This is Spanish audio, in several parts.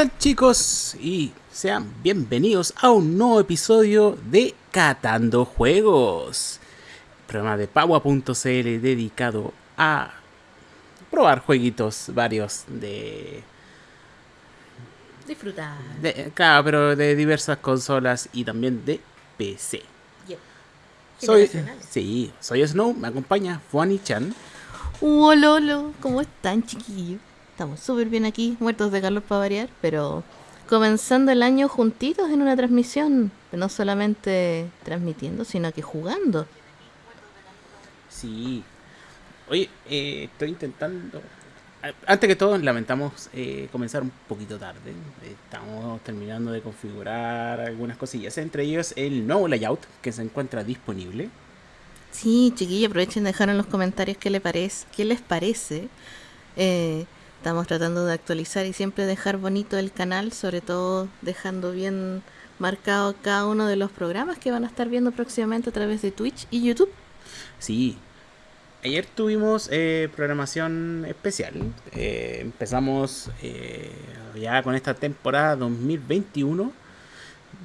tal chicos? Y sean bienvenidos a un nuevo episodio de Catando Juegos. Programa de Paua.cl dedicado a probar jueguitos varios de... Disfrutar. de- claro, pero de diversas consolas y también de PC. Soy, sí, soy Snow, me acompaña Fuani Chan. Lolo, ¿cómo están, chiquillos? Estamos súper bien aquí, muertos de calor para variar, pero comenzando el año juntitos en una transmisión, no solamente transmitiendo, sino que jugando. Sí. Oye, eh, estoy intentando. Antes que todo, lamentamos eh, comenzar un poquito tarde. Estamos terminando de configurar algunas cosillas, entre ellos el nuevo layout que se encuentra disponible. Sí, chiquillos, aprovechen de dejar en los comentarios qué, le parece, qué les parece. Eh, estamos tratando de actualizar y siempre dejar bonito el canal, sobre todo dejando bien marcado cada uno de los programas que van a estar viendo próximamente a través de Twitch y YouTube. Sí. Ayer tuvimos eh, programación especial. Eh, empezamos eh, ya con esta temporada 2021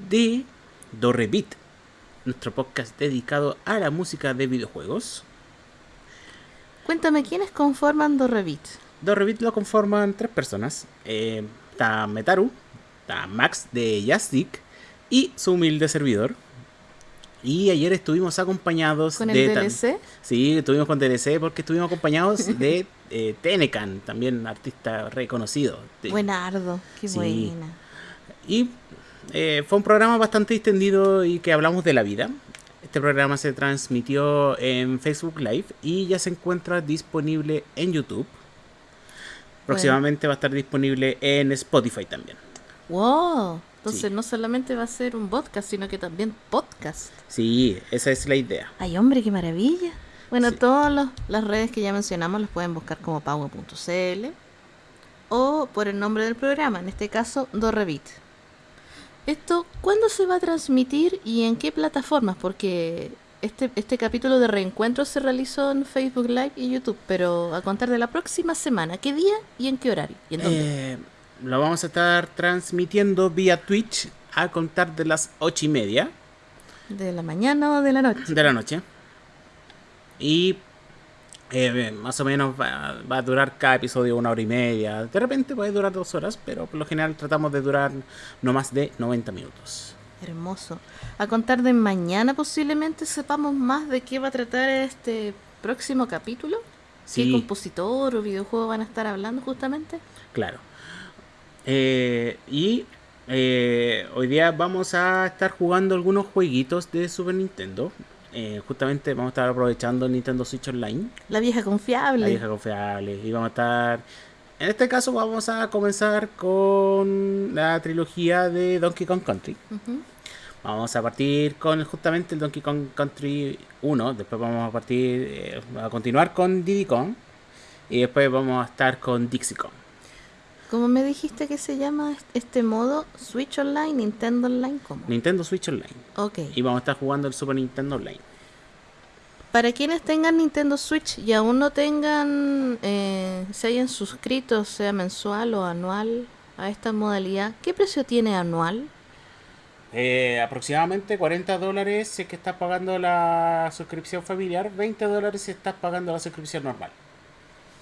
de Dorrevit, nuestro podcast dedicado a la música de videojuegos. Cuéntame, ¿quiénes conforman Dorrevit? Dorrevit lo conforman tres personas. Eh, está Metaru, está Max de Jastic y su humilde servidor. Y ayer estuvimos acompañados ¿Con de... el tam- DLC? Sí, estuvimos con DLC porque estuvimos acompañados de eh, Tenecan, también artista reconocido. De- Buenardo, qué Sí. buena. Y eh, fue un programa bastante extendido y que hablamos de la vida. Este programa se transmitió en Facebook Live y ya se encuentra disponible en YouTube. Próximamente va a estar disponible en Spotify también. Wow, entonces Sí. no solamente va a ser un podcast, sino que también podcast. Sí, esa es la idea. Ay, hombre, qué maravilla. Bueno, Sí. todas las redes que ya mencionamos las pueden buscar como pago.cl o por el nombre del programa, en este caso Dorrevit. Esto, ¿cuándo se va a transmitir y en qué plataformas? Porque este, este capítulo de reencuentro se realizó en Facebook Live y YouTube, pero a contar de la próxima semana, ¿qué día y en qué horario? ¿Y en dónde? Eh, lo vamos a estar transmitiendo vía Twitch a contar de las ocho y media. ¿De la mañana o de la noche? de la noche. Y eh, más o menos va, va a durar cada episodio una hora y media. De repente puede durar dos horas, pero por lo general tratamos de durar no más de 90 minutos. Hermoso. A contar de mañana posiblemente sepamos más de qué va a tratar este próximo capítulo. ¿Qué Sí, compositor o videojuego van a estar hablando justamente? claro. Eh, y eh, hoy día vamos a estar jugando algunos jueguitos de Super Nintendo. Eh, justamente vamos a estar aprovechando el Nintendo Switch Online. La vieja confiable. La vieja confiable. Y vamos a estar. En este caso, vamos a comenzar con la trilogía de Donkey Kong Country. Vamos a partir con justamente el Donkey Kong Country 1. Después vamos a partir. eh, a continuar con Diddy Kong. Y después vamos a estar con Dixie Kong. ¿Cómo me dijiste que se llama est- este modo? Switch Online, Nintendo Online, ¿cómo? Nintendo Switch Online. Ok. Y vamos a estar jugando el Super Nintendo Online. Para quienes tengan Nintendo Switch y aún no tengan, eh, se hayan suscrito, sea mensual o anual, a esta modalidad, ¿qué precio tiene anual? Eh, aproximadamente 40 dólares si es que estás pagando la suscripción familiar, 20 dólares si estás pagando la suscripción normal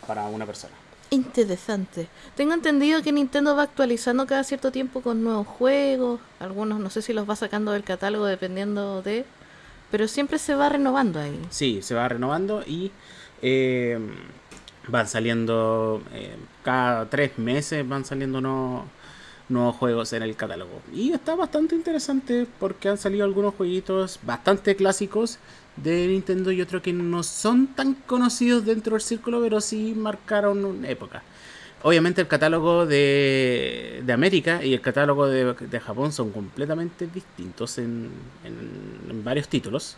para una persona. Interesante. Tengo entendido que Nintendo va actualizando cada cierto tiempo con nuevos juegos. Algunos no sé si los va sacando del catálogo dependiendo de... Pero siempre se va renovando ahí. Sí, se va renovando y eh, van saliendo eh, cada tres meses van saliendo nuevos, nuevos juegos en el catálogo. Y está bastante interesante porque han salido algunos jueguitos bastante clásicos de Nintendo y otros que no son tan conocidos dentro del círculo, pero sí marcaron una época. Obviamente el catálogo de, de América y el catálogo de, de Japón son completamente distintos en, en- en varios títulos.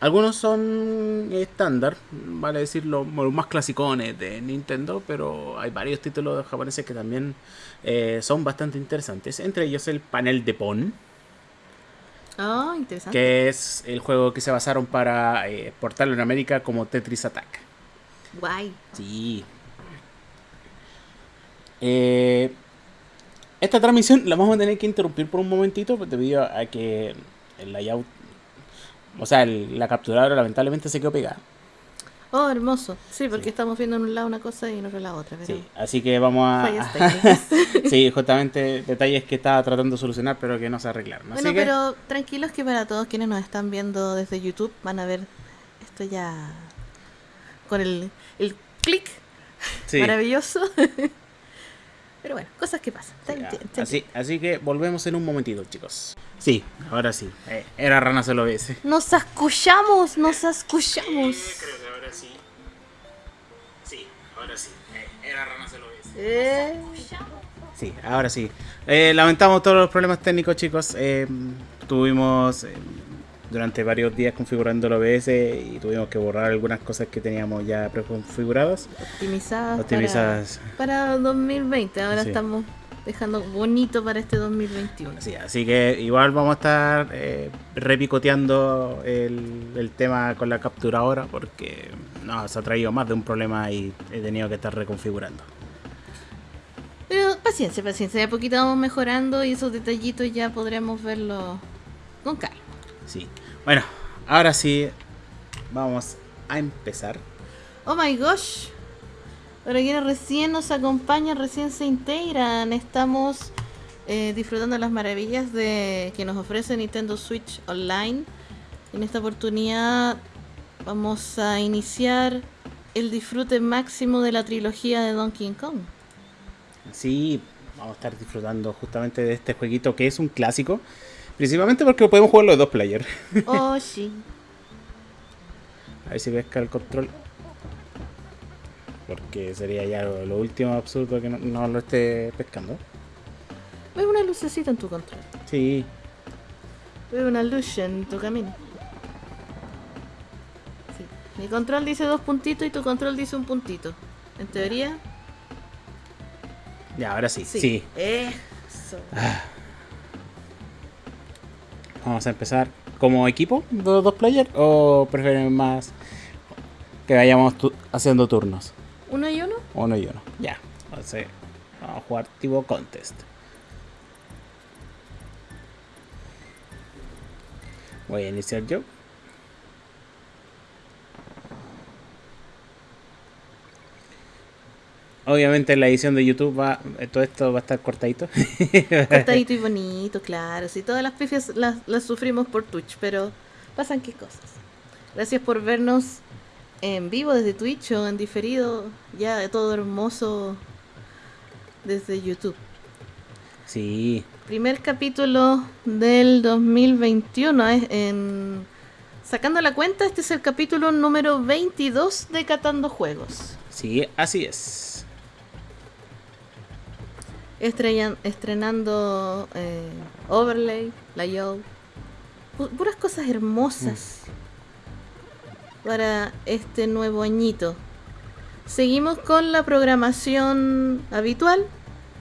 Algunos son estándar, vale decir los más clasicones de Nintendo, pero hay varios títulos japoneses que también eh, son bastante interesantes. Entre ellos el panel de Pon, Ah, interesante. que es el juego que se basaron para eh, portarlo en América como Tetris Attack. Guay. Sí. Eh, esta transmisión la vamos a tener que interrumpir por un momentito pues, debido a que el layout, o sea, el- la capturadora lamentablemente se quedó pegada. Oh, hermoso. Sí, porque Sí. estamos viendo en un lado una cosa y en otro lado otra. Pero Sí, así que vamos a... sí, justamente detalles que estaba tratando de solucionar pero que no se arreglaron. Así bueno, que, pero tranquilos que para todos quienes nos están viendo desde YouTube van a ver esto ya con el, el clic sí. maravilloso. pero bueno, cosas que pasan. Sí, ah, así, así que volvemos en un momentito, chicos. Sí, ahora sí. Eh, era Rana se lo ves. Nos escuchamos, nos escuchamos. creo que ahora sí. Sí, ahora sí. Eh, era Rana se lo ves. Eh, Sí, ahora sí. Eh, lamentamos todos los problemas técnicos, chicos. Eh, tuvimos eh, durante varios días configurando el OBS y tuvimos que borrar algunas cosas que teníamos ya preconfiguradas. optimizadas. Optimizadas. Para, para 2020. Ahora Sí. estamos dejando bonito para este 2021. Sí, así que igual vamos a estar eh, repicoteando el, el tema con la capturadora porque no, se ha traído más de un problema y he tenido que estar reconfigurando. Pero paciencia, paciencia. De a poquito vamos mejorando y esos detallitos ya podremos verlo con calma. Sí. Bueno, ahora sí vamos a empezar. Oh my gosh. Para quienes recién nos acompañan, recién se integran, estamos eh, disfrutando las maravillas de que nos ofrece Nintendo Switch Online. En esta oportunidad vamos a iniciar el disfrute máximo de la trilogía de Donkey Kong. Sí, vamos a estar disfrutando justamente de este jueguito que es un clásico. Principalmente porque lo podemos jugar los dos players. Oh, sí. A ver si pesca el control. Porque sería ya lo, lo último absurdo que no, no lo esté pescando. Veo una lucecita en tu control. Sí, Veo una luz en tu camino. Sí. Mi control dice dos puntitos y tu control dice un puntito. En teoría, ya, ahora sí. sí. Sí. Eso. Vamos a empezar como equipo los dos players o prefieren más que vayamos tu- haciendo turnos. ¿Uno y uno? Uno y uno. Ya. Entonces, vamos a jugar tipo contest. Voy a iniciar yo. Obviamente en la edición de YouTube va, todo esto va a estar cortadito. Cortadito y bonito, claro. Sí, todas las pifias las, las sufrimos por Twitch, pero pasan qué cosas. Gracias por vernos en vivo desde Twitch o en diferido, ya de todo hermoso desde YouTube. Sí, Primer capítulo del 2021. es En... Sacando la cuenta, este es el capítulo número 22 de Catando Juegos. sí, así es. Estrellan- estrenando eh, Overlay, Layout. pu- puras cosas hermosas para este nuevo añito. Seguimos con la programación habitual.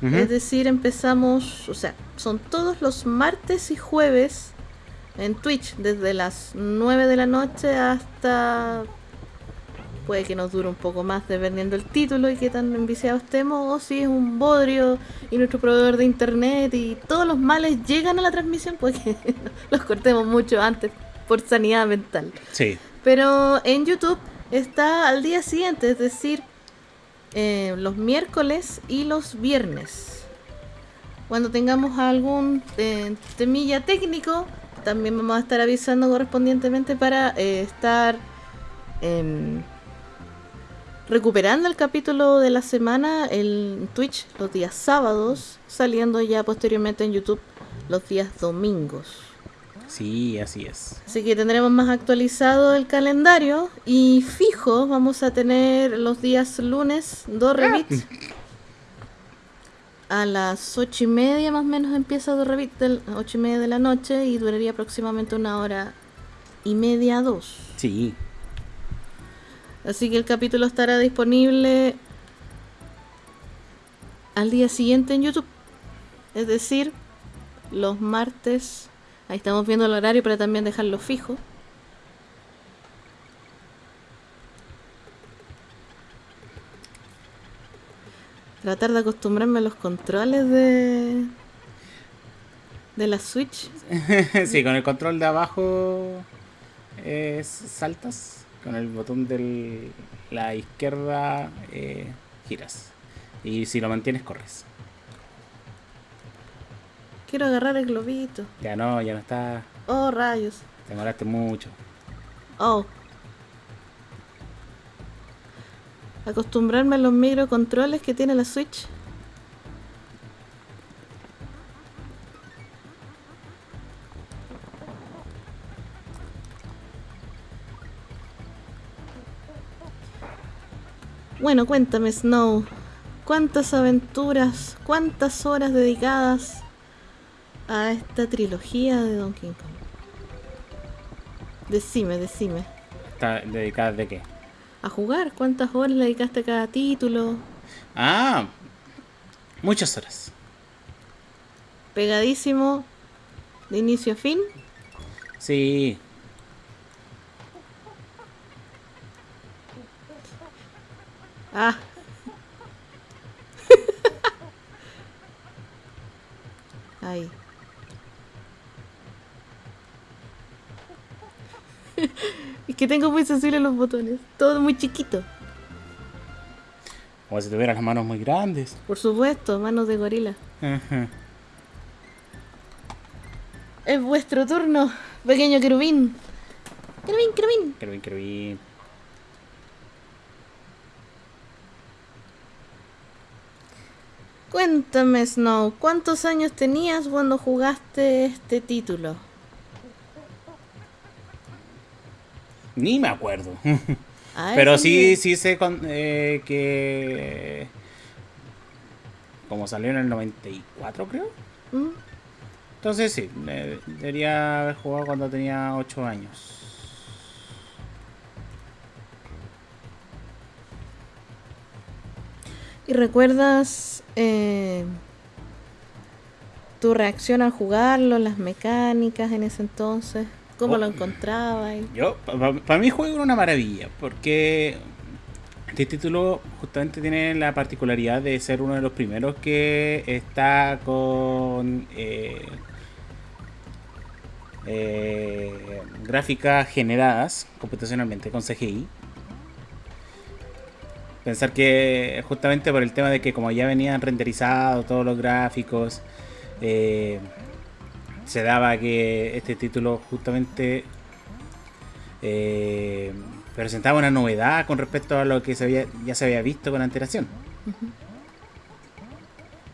Es decir, empezamos, o sea, son todos los martes y jueves en Twitch, desde las 9 de la noche hasta... Puede que nos dure un poco más dependiendo el título y qué tan enviciados estemos, o si es un bodrio y nuestro proveedor de internet y todos los males llegan a la transmisión, pues que los cortemos mucho antes por sanidad mental. Sí, Pero en YouTube está al día siguiente, es decir, eh, los miércoles y los viernes. Cuando tengamos algún eh, temilla técnico, también vamos a estar avisando correspondientemente para eh, estar em, recuperando el capítulo de la semana en Twitch los días sábados, saliendo ya posteriormente en YouTube los días domingos. sí, así es. Así que tendremos más actualizado el calendario y fijo vamos a tener los días lunes dos rebits. A las ocho y media más o menos empieza dos rebits de ocho y media de la noche y duraría aproximadamente una hora y media dos. Sí, Así que el capítulo estará disponible al día siguiente en YouTube. Es decir, los martes. Ahí estamos viendo el horario para también dejarlo fijo. Tratar de acostumbrarme a los controles de. de la Switch. sí, con el control de abajo eh, saltas, con el botón de la izquierda eh, giras. Y si lo mantienes, corres. Quiero agarrar el globito. Ya no, ya no está. Oh, rayos. Te demoraste mucho. Oh. Acostumbrarme a los microcontroles que tiene la Switch. Bueno, cuéntame, Snow. ¿Cuántas aventuras, cuántas horas dedicadas a esta trilogía de Donkey Kong? Decime, decime. ¿Está dedicada de qué? A jugar, ¿cuántas horas le dedicaste a cada título? Ah, muchas horas. Pegadísimo, de inicio a fin. Sí. Ah. Ahí. es que tengo muy sensibles los botones. Todo muy chiquito. Como si tuvieras las manos muy grandes. Por supuesto, manos de gorila. Ajá. Es vuestro turno, pequeño querubín. Querubín, querubín. Querubín, querubín. Cuéntame, Snow, ¿cuántos años tenías cuando jugaste este título? Ni me acuerdo. Ah, Pero sí, sí sé con- eh, que... Como salió en el 94, creo. ¿Mm? Entonces sí, debería haber jugado cuando tenía 8 años. ¿Y recuerdas eh, tu reacción al jugarlo, las mecánicas en ese entonces? ¿Cómo Oh. lo encontrabas? Yo, para mí el juego era una maravilla, porque este título justamente tiene la particularidad de ser uno de los primeros que está con eh, eh, gráficas generadas computacionalmente con CGI. Pensar que justamente por el tema de que como ya venían renderizados todos los gráficos, eh, se daba que este título justamente eh, presentaba una novedad con respecto a lo que se había, ya se había visto con antelación.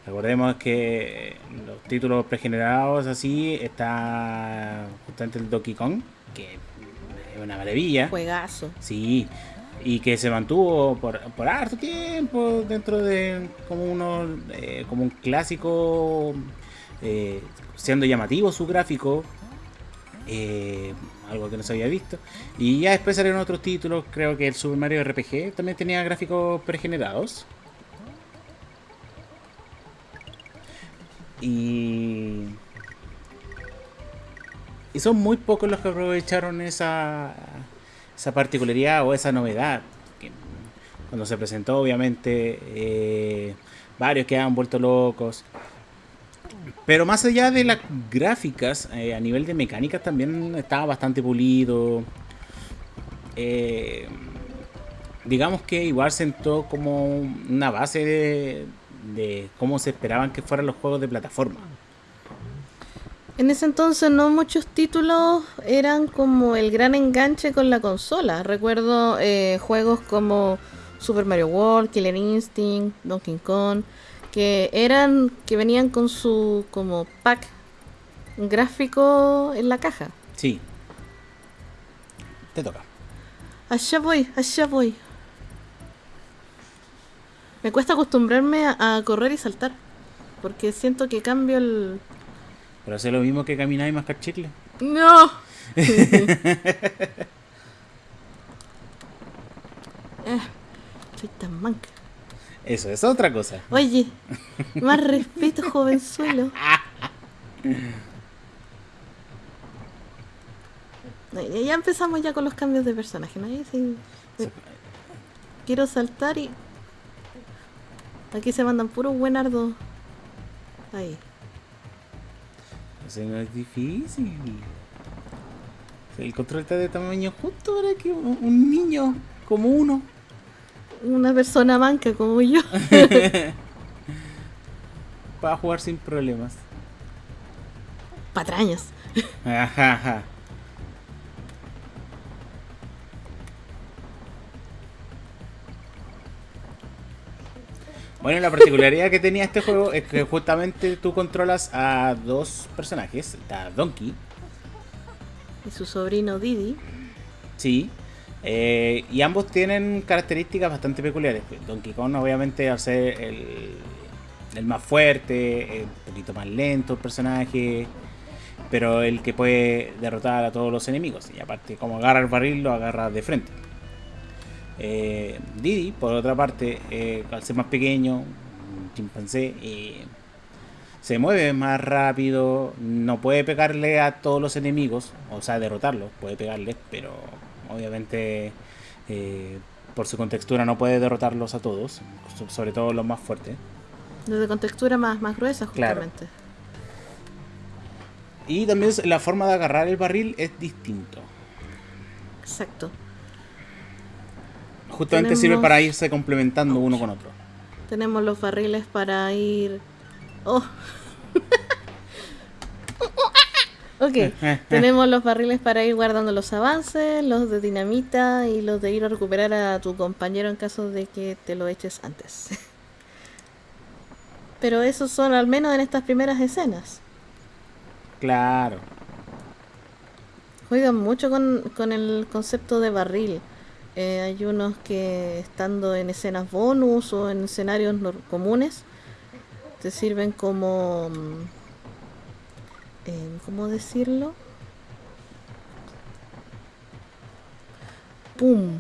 Recordemos que los títulos pregenerados así está justamente el Donkey Kong, que es una maravilla. Juegazo. Sí, y que se mantuvo por, por harto tiempo dentro de como uno eh, como un clásico eh, siendo llamativo su gráfico eh, algo que no se había visto. Y ya después salieron otros títulos creo que el Super Mario RPG también tenía gráficos pregenerados. Y y son muy pocos los que aprovecharon esa esa particularidad o esa novedad que cuando se presentó obviamente eh, varios quedaban vuelto locos. Pero más allá de las gráficas eh, a nivel de mecánicas también estaba bastante pulido. Eh, digamos que igual sentó como una base de, de cómo se esperaban que fueran los juegos de plataforma En ese entonces no muchos títulos eran como el gran enganche con la consola. Recuerdo eh, juegos como Super Mario World, Killer Instinct, Donkey Kong, que eran que venían con su como pack gráfico en la caja. sí te toca Allá voy, allá voy. Me cuesta acostumbrarme a, a correr y saltar, porque siento que cambio el... pero hace lo mismo que caminar y mascar chicle ¡No! Ah, soy tan manca. eso es otra cosa Oye, más respeto, jovenzuelo. Ya- empezamos ya con los cambios de personaje, ¿no? Sí- Quiero saltar y... Aquí se mandan puros buenardos. Ahí. Eso no es difícil. El control está de tamaño justo para que un niño como uno. Una persona manca como yo. Para jugar sin problemas. Patrañas. Ajaja. Bueno, la particularidad que tenía este juego es que justamente tú controlas a dos personajes, a Donkey, Y su sobrino Didi. sí, eh, y ambos tienen características bastante peculiares. Donkey Kong obviamente al ser el, el más fuerte, un poquito más lento el personaje, pero el que puede derrotar a todos los enemigos. Y aparte, como agarra el barril, lo agarra de frente. Eh, Didi, por otra parte, eh, al ser más pequeño, un chimpancé, eh, se mueve más rápido, no puede pegarle a todos los enemigos, o sea, derrotarlos, puede pegarles, pero obviamente eh, por su contextura no puede derrotarlos a todos, so- sobre todo los más fuertes. Desde con textura más, más gruesa, Claro. justamente. Y también la forma de agarrar el barril es distinto. Exacto. Justamente sirve para irse complementando uno con otro. Tenemos los barriles para ir. Oh. ok. Tenemos los barriles para ir guardando los avances, los de dinamita y los de ir a recuperar a tu compañero en caso de que te lo eches antes. Pero esos son al menos en estas primeras escenas. Claro. Juegan mucho con, con el concepto de barril. Eh, hay unos que estando en escenas bonus o en escenarios nor- comunes te sirven como... mm, eh, ¿Cómo decirlo? ¡Pum!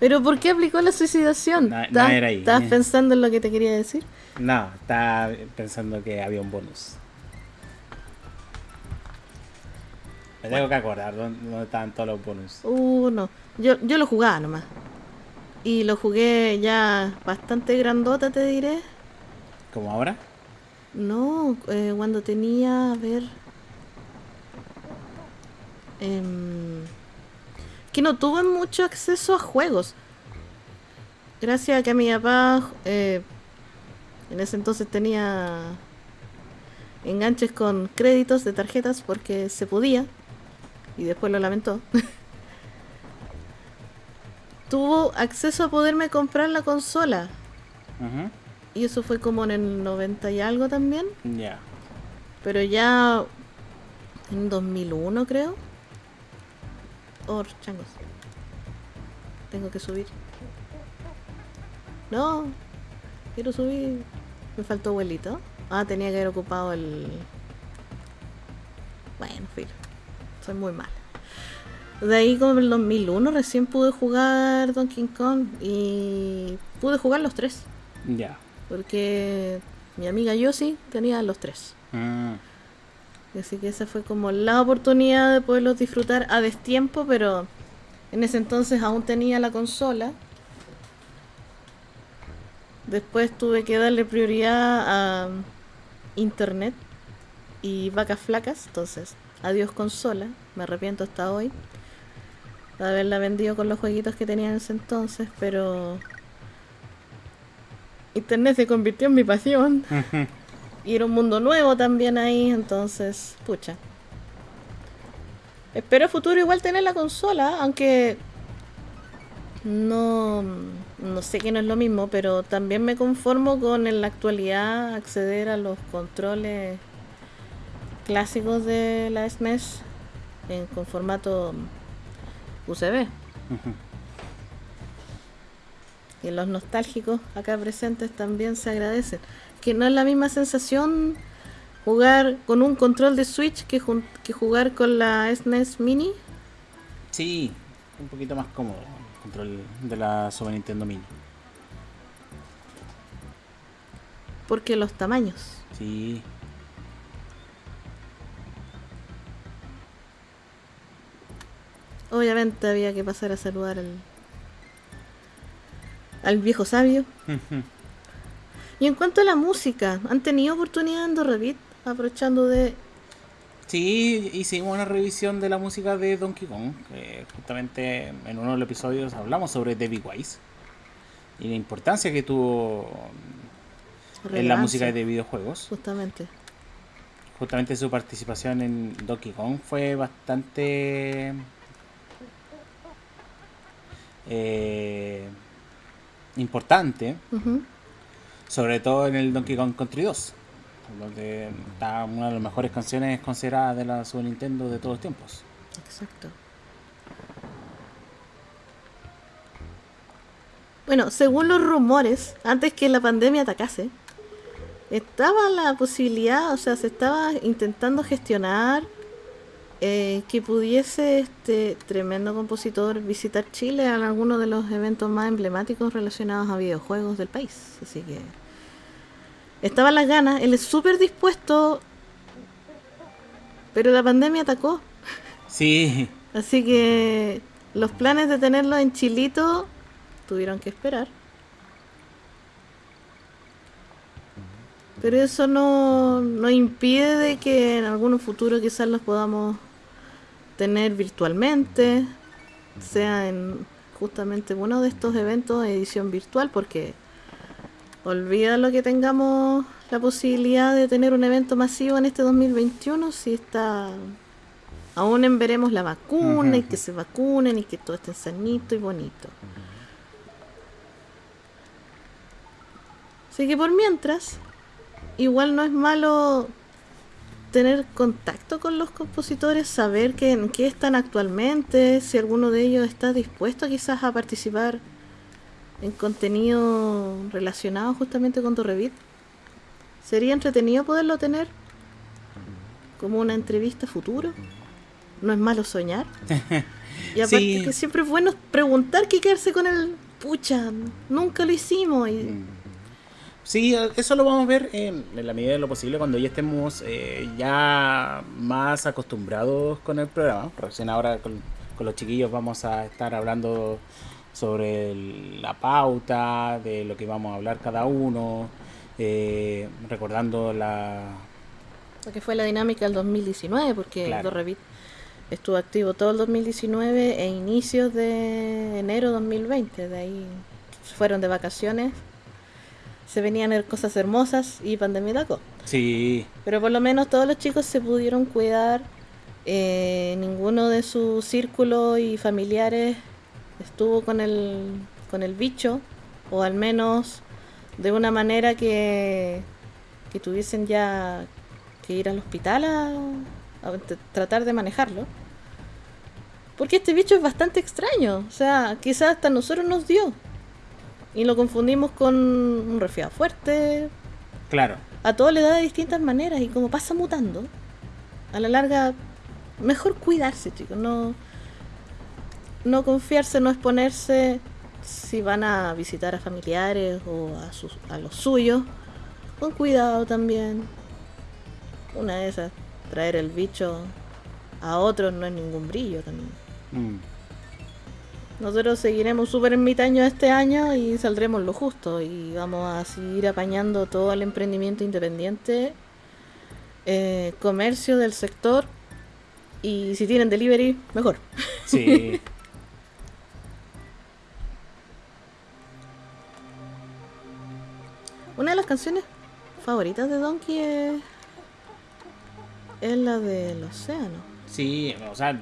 ¿Pero por qué aplicó la suicidación? Na- ¿Estabas- na era ahí. ¿Estabas pensando en lo que te quería decir? No, estaba pensando que había un bonus. Me tengo que acordar dónde, dónde estaban todos los bonus. Uh, no. Yo, yo lo jugaba nomás. Y lo jugué ya bastante grandota, te diré. ¿Como ahora? No, eh, cuando tenía, a ver... em, que no tuve mucho acceso a juegos. Gracias a que mi papá eh, en ese entonces tenía enganches con créditos de tarjetas porque se podía. Y después lo lamentó. Tuvo acceso a poderme comprar la consola. Ujú. Y eso fue como en el 90 y algo también. Ya. Pero ya en 2001 creo. Oh, changos. Tengo que subir. No, quiero subir. Me faltó abuelito. Ah, tenía que haber ocupado el... Bueno, filo. Soy muy mala. De ahí como en el 2001 recién pude jugar Donkey Kong y pude jugar los tres. Ya. Porque mi amiga Yossi tenía los tres. Mm. Así que esa fue como la oportunidad de poderlos disfrutar a destiempo, pero en ese entonces aún tenía la consola. Después tuve que darle prioridad a internet y vacas flacas, entonces adiós consola, me arrepiento hasta hoy de haberla vendido con los jueguitos que tenía en ese entonces, pero internet se convirtió en mi pasión. Y era un mundo nuevo también ahí, entonces, pucha. Espero a futuro igual tener la consola, aunque no, no sé que no es lo mismo, pero también me conformo con en la actualidad acceder a los controles clásicos de la SNES en, con formato USB. Y los nostálgicos acá presentes también se agradecen. Que no es la misma sensación jugar con un control de Switch que, que jugar con la SNES Mini. Sí, un poquito más cómodo el control de la Super Nintendo Mini. Porque los tamaños. Sí. Obviamente había que pasar a saludar al, al viejo sabio. Y en cuanto a la música, ¿han tenido oportunidad en Revit aprovechando de Sí, hicimos una revisión de la música de Donkey Kong. justamente en uno de los episodios hablamos sobre David Wise y la importancia que tuvo en la música de videojuegos. Justamente. Justamente su participación en Donkey Kong fue bastante eh, importante. Sobre todo en el Donkey Kong Country 2 donde está una de las mejores canciones consideradas de la Super Nintendo de todos los tiempos. Exacto. Bueno, según los rumores, antes que la pandemia atacase, estaba la posibilidad, o sea, se estaba intentando gestionar eh, que pudiese este tremendo compositor visitar Chile en alguno de los eventos más emblemáticos relacionados a videojuegos del país. Así que Estaban las ganas, él es súper dispuesto, pero la pandemia atacó. Sí. Así que los planes de tenerlo en Chilito tuvieron que esperar. Pero eso no, no impide de que en algún futuro quizás los podamos tener virtualmente, sea en justamente uno de estos eventos de edición virtual, porque olvida lo que tengamos la posibilidad de tener un evento masivo en este 2021 si está aún en veremos la vacuna y que se vacunen y que todo esté sanito y bonito. Así que por mientras, igual no es malo tener contacto con los compositores, saber que, en qué están actualmente, si alguno de ellos está dispuesto quizás a participar en contenido relacionado justamente con Torrevit. Sería entretenido poderlo tener como una entrevista futuro. No es malo soñar. Y aparte que siempre es bueno preguntar qué quedarse con el pucha, nunca lo hicimos. Y... Sí, eso lo vamos a ver en, la medida de lo posible cuando ya estemos eh, ya más acostumbrados con el programa. Recién ahora con, con los chiquillos vamos a estar hablando sobre la pauta, de lo que vamos a hablar cada uno, eh, recordando la... Lo que fue la dinámica del 2019, porque claro. Revit estuvo activo todo el 2019 e inicios de enero 2020, de ahí fueron de vacaciones, se venían cosas hermosas y pandemia tacó. Sí. Pero por lo menos todos los chicos se pudieron cuidar, eh, ninguno de sus círculos y familiares estuvo con el, con el bicho, o al menos de una manera que, que tuviesen ya que ir al hospital a, tratar de manejarlo. Porque este bicho es bastante extraño, o sea, quizás hasta nosotros nos dio. Y lo confundimos con un resfriado fuerte. Claro. A todo le da de distintas maneras y como pasa mutando, a la larga, mejor cuidarse, chicos. No, no confiarse, no exponerse si van a visitar a familiares o a, sus, a los suyos. Con cuidado también. Una de esas, traer el bicho a otros no es ningún brillo también. Mm. Nosotros seguiremos súper ermitaños este año y saldremos lo justo y vamos a seguir apañando todo el emprendimiento independiente, eh, comercio del sector y si tienen delivery, mejor. Sí. Una de las canciones favoritas de Donkey es, es la del océano. Sí, o sea,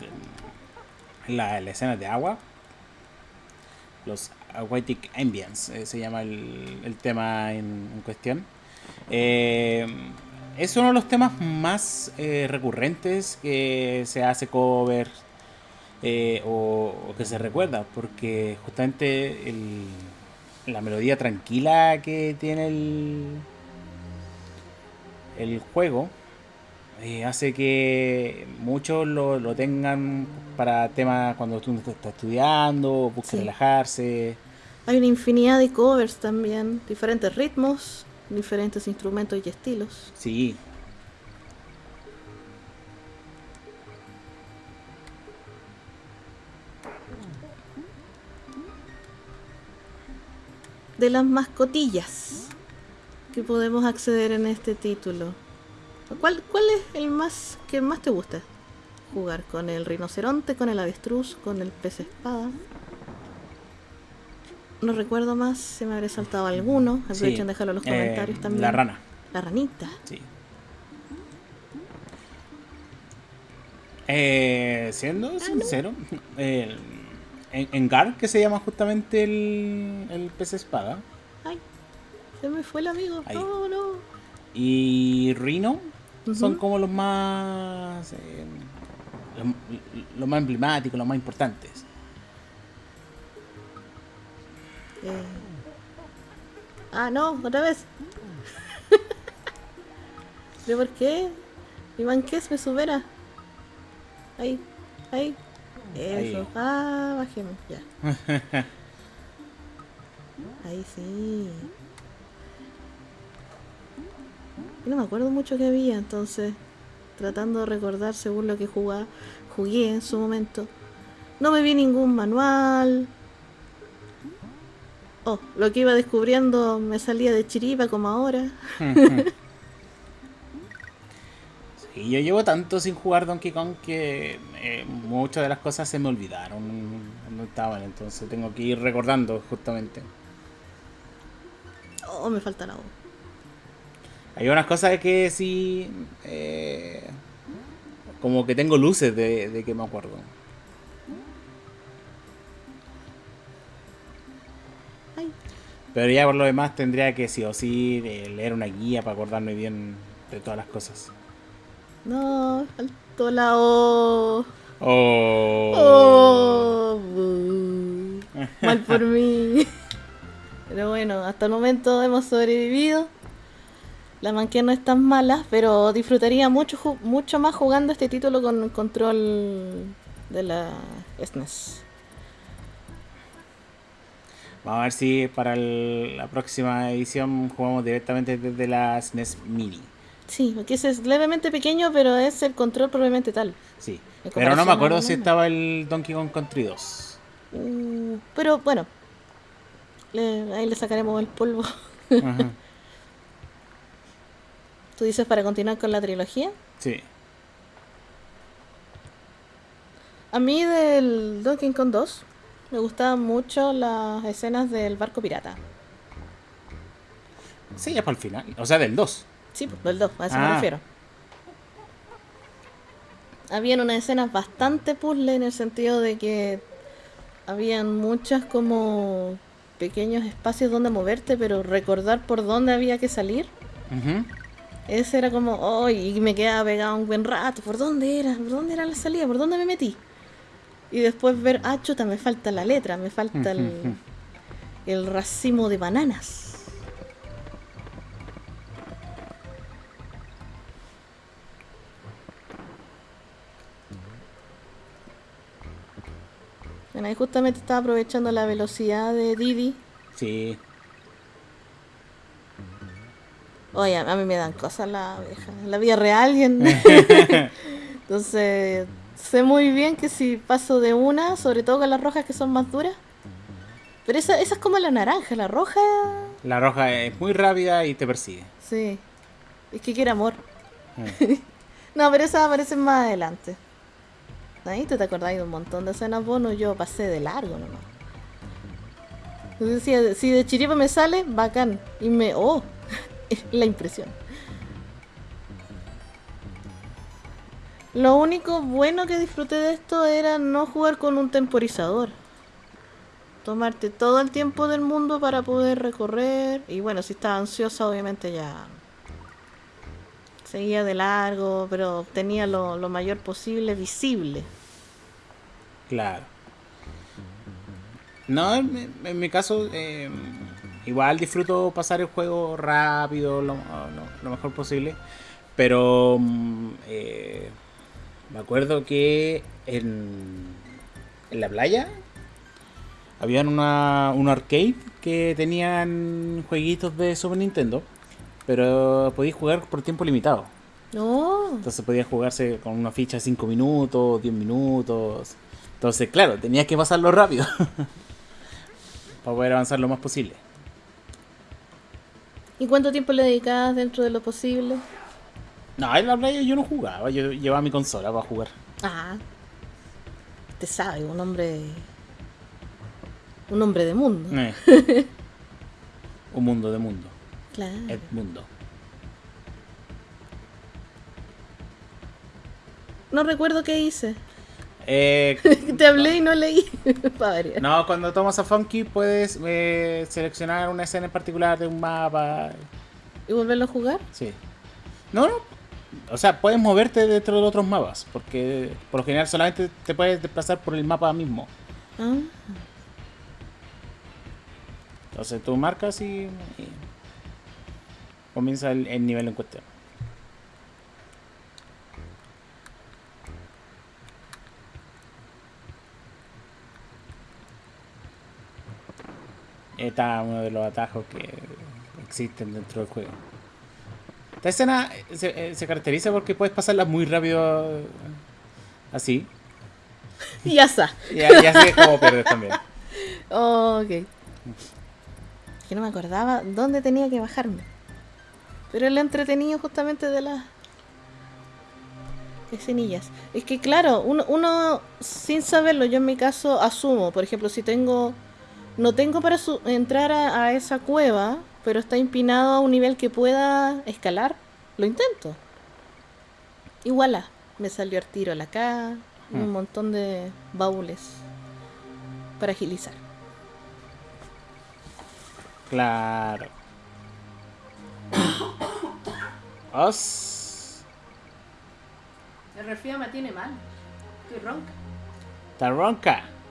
la, la escena de agua. Los Aquatic Ambience eh, se llama el, tema en, cuestión. Eh, es uno de los temas más eh, recurrentes que se hace cover o, que se recuerda, porque justamente el, la melodía tranquila que tiene el, el juego eh, hace que muchos lo, lo, tengan para temas cuando tú estás estudiando, busques relajarse. Hay una infinidad de covers también, diferentes ritmos, diferentes instrumentos y estilos. Sí, de las mascotillas. que podemos acceder en este título. ¿Cuál, cuál es el más que más te gusta jugar? ¿Con el rinoceronte, con el avestruz, con el pez espada? No recuerdo más, se me habría saltado alguno. Aprovechen Sí, dejarlo en los eh, comentarios también. La rana, La ranita. sí. Eh, siendo sincero, el- en, en Gar, que se llama justamente el, el pez espada, Ay, se me fue el amigo. Ahí. No, no. y Son como los más eh, los, los más emblemáticos, los más importantes. Eh. Ah, no, otra vez. ¿Pero por qué? Iván, ¿qué es? Me supera. Ahí, ahí. Eso. Ahí. Ah, bajemos, ya. Ahí sí. Y no me acuerdo mucho que había, entonces, tratando de recordar según lo que jugaba, jugué en su momento. No me vi ningún manual. Oh, lo que iba descubriendo me salía de chiripa como ahora. Y yo llevo tanto sin jugar Donkey Kong que eh, muchas de las cosas se me olvidaron cuando estaban, entonces tengo que ir recordando justamente. Oh, me falta la voz. Hay unas cosas que sí, eh, como que tengo luces de, de que me acuerdo. Pero ya por lo demás tendría que sí o sí eh, leer una guía para acordarme bien de todas las cosas. no, faltó la O. Oh. Oh, mal por mí. Pero bueno, hasta el momento hemos sobrevivido. La manquía no es tan mala, pero disfrutaría mucho, mucho más jugando este título con control de la SNES. Vamos a ver si para el- la próxima edición jugamos directamente desde la SNES Mini. Sí, porque ese es levemente pequeño, pero es el control probablemente tal. Sí. Pero no me acuerdo si estaba el Donkey Kong Country 2. Uh, pero bueno, le- ahí le sacaremos el polvo. Ajá. ¿Tú dices para continuar con la trilogía? Sí. A mí del Donkey Kong 2 me gustaban mucho las escenas del barco pirata. Sí, ya para el final. O sea, del 2. Sí, pues, del 2, a eso me Ah. refiero. Habían unas escenas bastante puzzle en el sentido de que habían muchas como pequeños espacios donde moverte, pero recordar por dónde había que salir. Ujú. Ese era como, oh, y me quedaba pegado un buen rato. ¿Por dónde era? ¿Por dónde era la salida? ¿Por dónde me metí? Y después ver, ah, chuta, me falta la letra, me falta el, el racimo de bananas. Bueno, ahí justamente estaba aprovechando la velocidad de Didi. Sí. Oye, a mí me dan cosas la abeja. En la vida real y en... Entonces, sé muy bien que si paso de una, sobre todo con las rojas que son más duras. Pero esa, esa es como la naranja, la roja... La roja es muy rápida y te persigue. Sí. Es que quiere amor. Mm. No, pero esas aparecen más adelante. Ahí te, te acordáis de un montón de escenas bonus, yo pasé de largo nomás. Entonces, si, si de chiripa me sale, bacán. Y me... ¡Oh! la impresión. Lo único bueno que disfruté de esto era no jugar con un temporizador. Tomarte todo el tiempo del mundo para poder recorrer. Y bueno, si estaba ansiosa, obviamente ya seguía de largo, pero tenía lo, lo mayor posible visible. Claro. No, en, mi- caso, eh, igual disfruto pasar el juego rápido, lo, lo- lo mejor posible. Pero mm, eh, me acuerdo que en, en la playa habían una, un arcade que tenían jueguitos de Super Nintendo, pero podías jugar por tiempo limitado. No, Entonces podía jugarse con una ficha de 5 minutos, 10 minutos. Entonces, claro, tenías que pasarlo rápido. para poder avanzar lo más posible. ¿Y cuánto tiempo le dedicabas dentro de lo posible? No, en la playa yo no jugaba, yo llevaba mi consola para jugar. Ah, te sabe, un hombre. Un hombre de mundo. Eh. Un mundo de mundo. Claro. El mundo. No recuerdo qué hice. Eh, Te hablé y no leí. No, cuando tomas a Funky puedes eh, seleccionar una escena en particular de un mapa. ¿Y volverlo a jugar? Sí. No, no. O sea, puedes moverte dentro de otros mapas. Porque por lo general solamente te puedes desplazar por el mapa mismo. Ah, Entonces tú marcas y, y comienza el, el nivel en cuestión. Está uno de los atajos que existen dentro del juego. Esta escena se, eh, se caracteriza porque puedes pasarla muy rápido eh, así. ya está. Y, y así es como pierdes también. Oh, ok. Que no me acordaba dónde tenía que bajarme. Pero el entretenido justamente de las escenillas. Es que claro, uno, uno sin saberlo, yo en mi caso asumo, por ejemplo, si tengo... No tengo para su- entrar a, a esa cueva, pero está empinado a un nivel que pueda escalar, lo intento. Igual me salió al tiro la acá, un Hmm. montón de baúles para agilizar. Claro. Os. El me tiene mal. Estoy ronca. Taronca. Yes.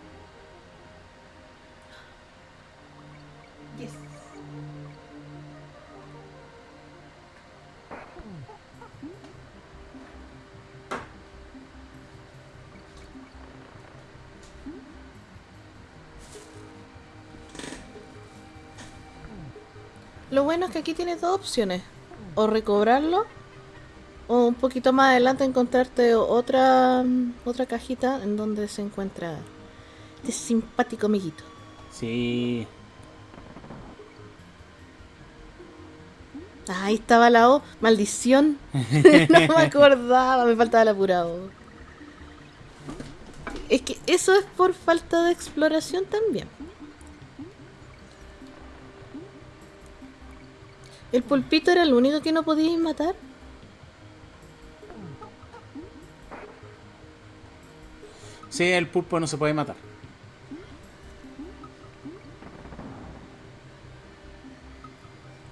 Lo bueno es que aquí tienes dos opciones. O recobrarlo, o un poquito más adelante encontrarte otra, otra cajita en donde se encuentra este simpático amiguito. Sí. Ahí estaba la O. Maldición. no me acordaba, me faltaba la pura O. Es que eso es por falta de exploración también. ¿El pulpito era el único que no podíais matar? Sí, el pulpo no se puede matar.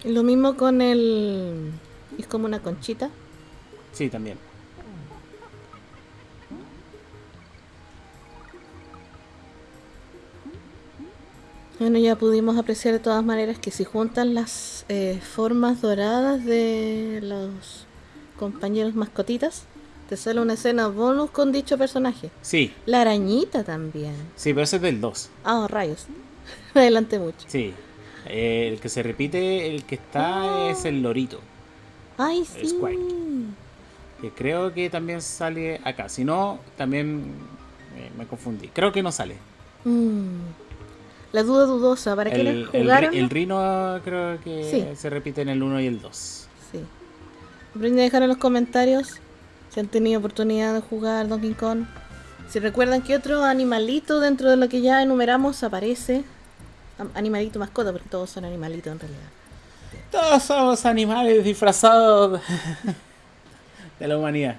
Lo mismo con el... Es como una conchita. Sí, también. Bueno, ya pudimos apreciar de todas maneras que si juntan las eh, formas doradas de los compañeros mascotitas, te sale una escena bonus con dicho personaje. Sí, La arañita también. sí, pero ese es del 2. Ah, rayos. Me adelanté mucho. Sí. Eh, el que se repite, el que está es el lorito. Ay, Es sí. Quake. Que creo que también sale acá. Si no, también eh, me confundí. Creo que no sale. Mm. La duda dudosa, ¿para qué El, jugaron? el rino creo que Sí. se repite en el 1 y el 2. Sí. Aprenden a dejar en los comentarios si han tenido oportunidad de jugar Donkey Kong. Si recuerdan que otro animalito dentro de lo que ya enumeramos aparece. Animalito mascota, porque todos son animalitos en realidad. Todos somos animales disfrazados de la humanidad.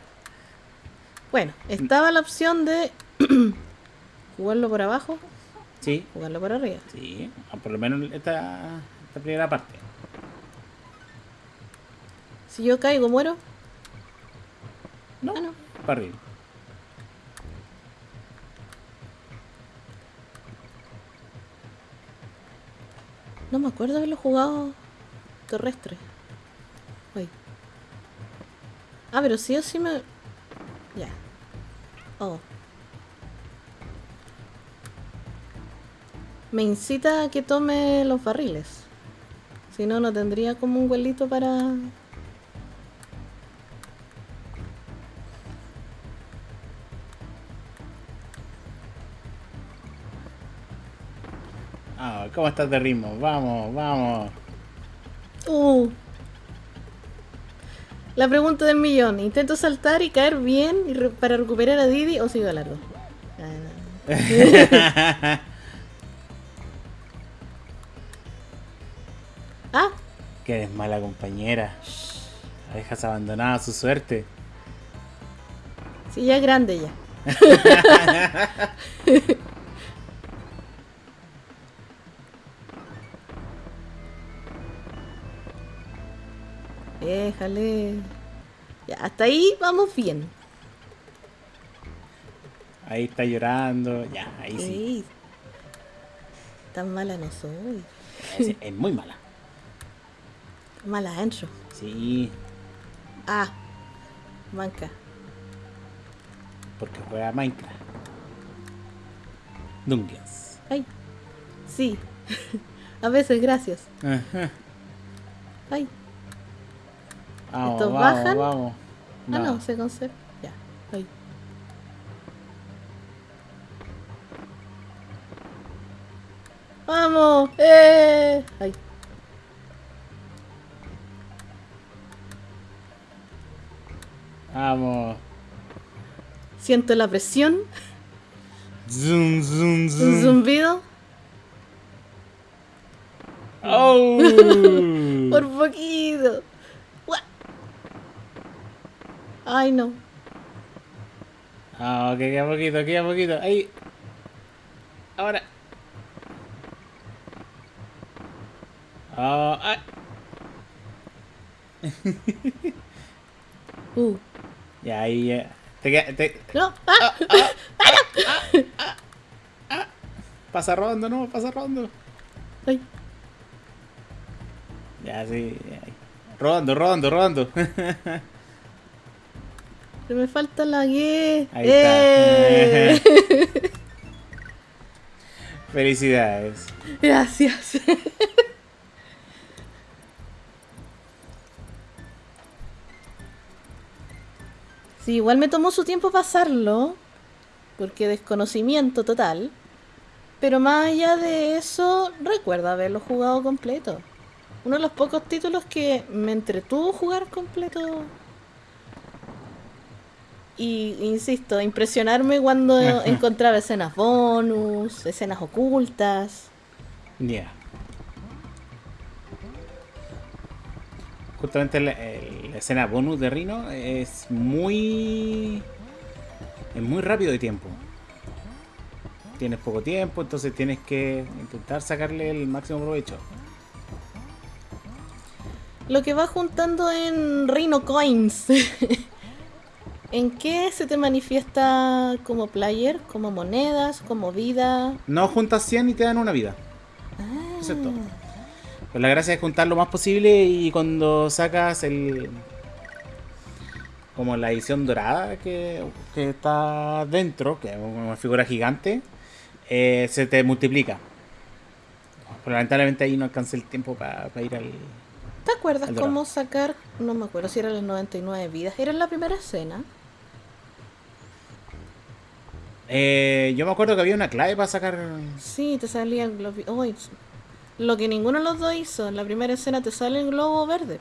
Bueno, estaba la opción de jugarlo por abajo, Sí, jugarlo por arriba. sí. Por lo menos esta, esta primera parte. Si yo caigo, muero. No, Ah, no. para arriba. No me acuerdo haberlo jugado terrestre. Uy. Ah, pero sí o sí me. Ya. Oh. Me incita a que tome los barriles. Si no, no tendría como un huelito para. Ah, ¿cómo estás de ritmo? Vamos, vamos. Uh. La pregunta del millón. ¿Intento saltar y caer bien y re- para recuperar a Didi o sigo largo? Ah, no. Ah, que eres mala compañera. La dejas abandonada a su suerte. sí, ya es grande ya. Déjale. Ya, hasta ahí vamos bien. Ahí está llorando. Ya, ahí sí. Tan mala no soy. Es, es muy mala. Mala adentro. Sí, Ah, manca. porque juega Minecraft. Dungeons. Ay, sí. A veces, gracias. Ajá. Ay, Vamos, ¿Estos vamos, bajan? vamos. ah, no, se conserva. Ya, ay. ¡Vamos! ¡Eh! Ay, Vamos. siento la presión. Zoom, zoom, Un zoom. zumbido. ¡Oh! Por poquito. Ay, no. Ah, ok, queda poquito, queda poquito. Ahí. Ahora. Ah, ah. Uh, Ya, ahí ya. Te te- no. ¡Ah! pasa rondo, no, pasa rondo. Ay, Ya, sí. ahí. Rondo, rondo, rondo. se me falta la guía. Ahí ¡Eh! está. Felicidades. Gracias. Sí, igual me tomó su tiempo pasarlo, porque desconocimiento total. Pero más allá de eso, recuerdo haberlo jugado completo. Uno de los pocos títulos que me entretuvo jugar completo. Y insisto, impresionarme cuando encontraba escenas bonus, escenas ocultas. Ya. Justamente la, escena bonus de Rino es muy. Es muy rápido de tiempo. Tienes poco tiempo, entonces tienes que intentar sacarle el máximo provecho. Lo que va juntando en Rhino Coins. ¿En qué se te manifiesta como player? ¿Como monedas? ¿Como vida? No juntas 100 y te dan una vida. Ah, Eso es todo. Pues la gracia es juntar lo más posible y cuando sacas el. Como la edición dorada que, que está dentro, que es una figura gigante, eh, se te multiplica. Pero lamentablemente ahí no alcancé el tiempo para ir al. ¿Te acuerdas cómo sacar? No me acuerdo si eran las 99 vidas. Era en la primera escena. Eh, yo me acuerdo que había una clave para sacar. Sí, te salía el globo. Lo que ninguno de los dos hizo. En la primera escena te sale el globo verde.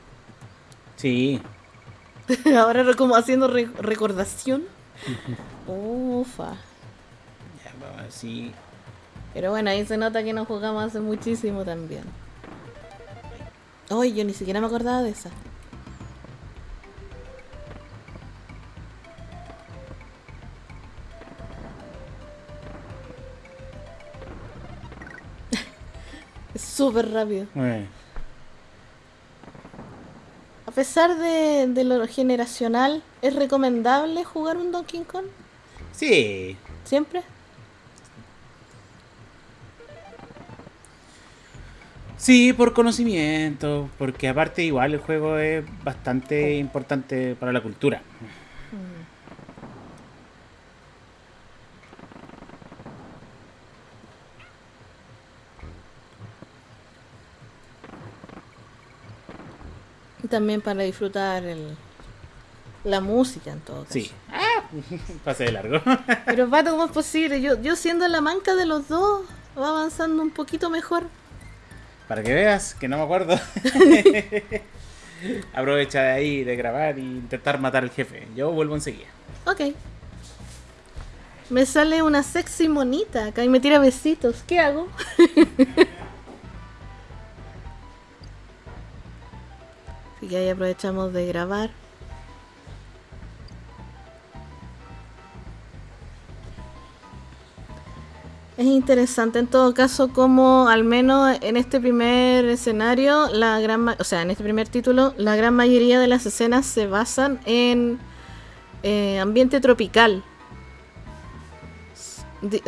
Sí, Ahora como haciendo re- recordación. Ufa. ya, vamos a ver si- Pero bueno, ahí se nota que no jugamos hace muchísimo también. Ay, yo ni siquiera me acordaba de esa. Es súper rápido. eh, A pesar de, de lo generacional, ¿es recomendable jugar un Donkey Kong? Sí, ¿Siempre? Sí, por conocimiento, porque aparte igual el juego es bastante importante para la cultura. También para disfrutar el, la música en todo caso. Sí. Ah, Pase de largo. Pero Pato, ¿cómo es posible? Yo, yo siendo la manca de los dos, va avanzando un poquito mejor. Para que veas que no me acuerdo. Aprovecha de ahí de grabar e intentar matar al jefe. Yo vuelvo enseguida. Ok. Me sale una sexy monita acá y me tira besitos. ¿Qué hago? Que ahí aprovechamos de grabar. Es interesante en todo caso como al menos en este primer escenario, la gran o sea, en este primer título, la gran mayoría de las escenas se basan en eh, ambiente tropical.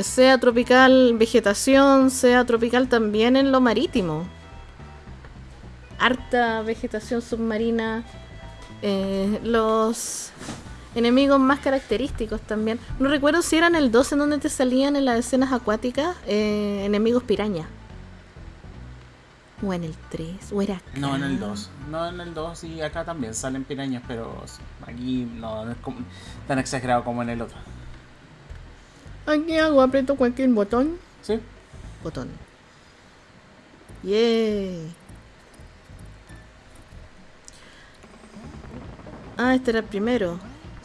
sea tropical vegetación, sea tropical también en lo marítimo. Harta vegetación submarina. Eh, los enemigos más característicos también. No recuerdo si eran el 2 en donde te salían en las escenas acuáticas eh, enemigos piraña. O en el 3, o era acá. No, en el 2. No, en el 2 y acá también salen pirañas, pero aquí no, es tan exagerado como en el otro. Aquí hago, aprieto cualquier botón. Sí. Botón. Yeah. Ah, este era el primero.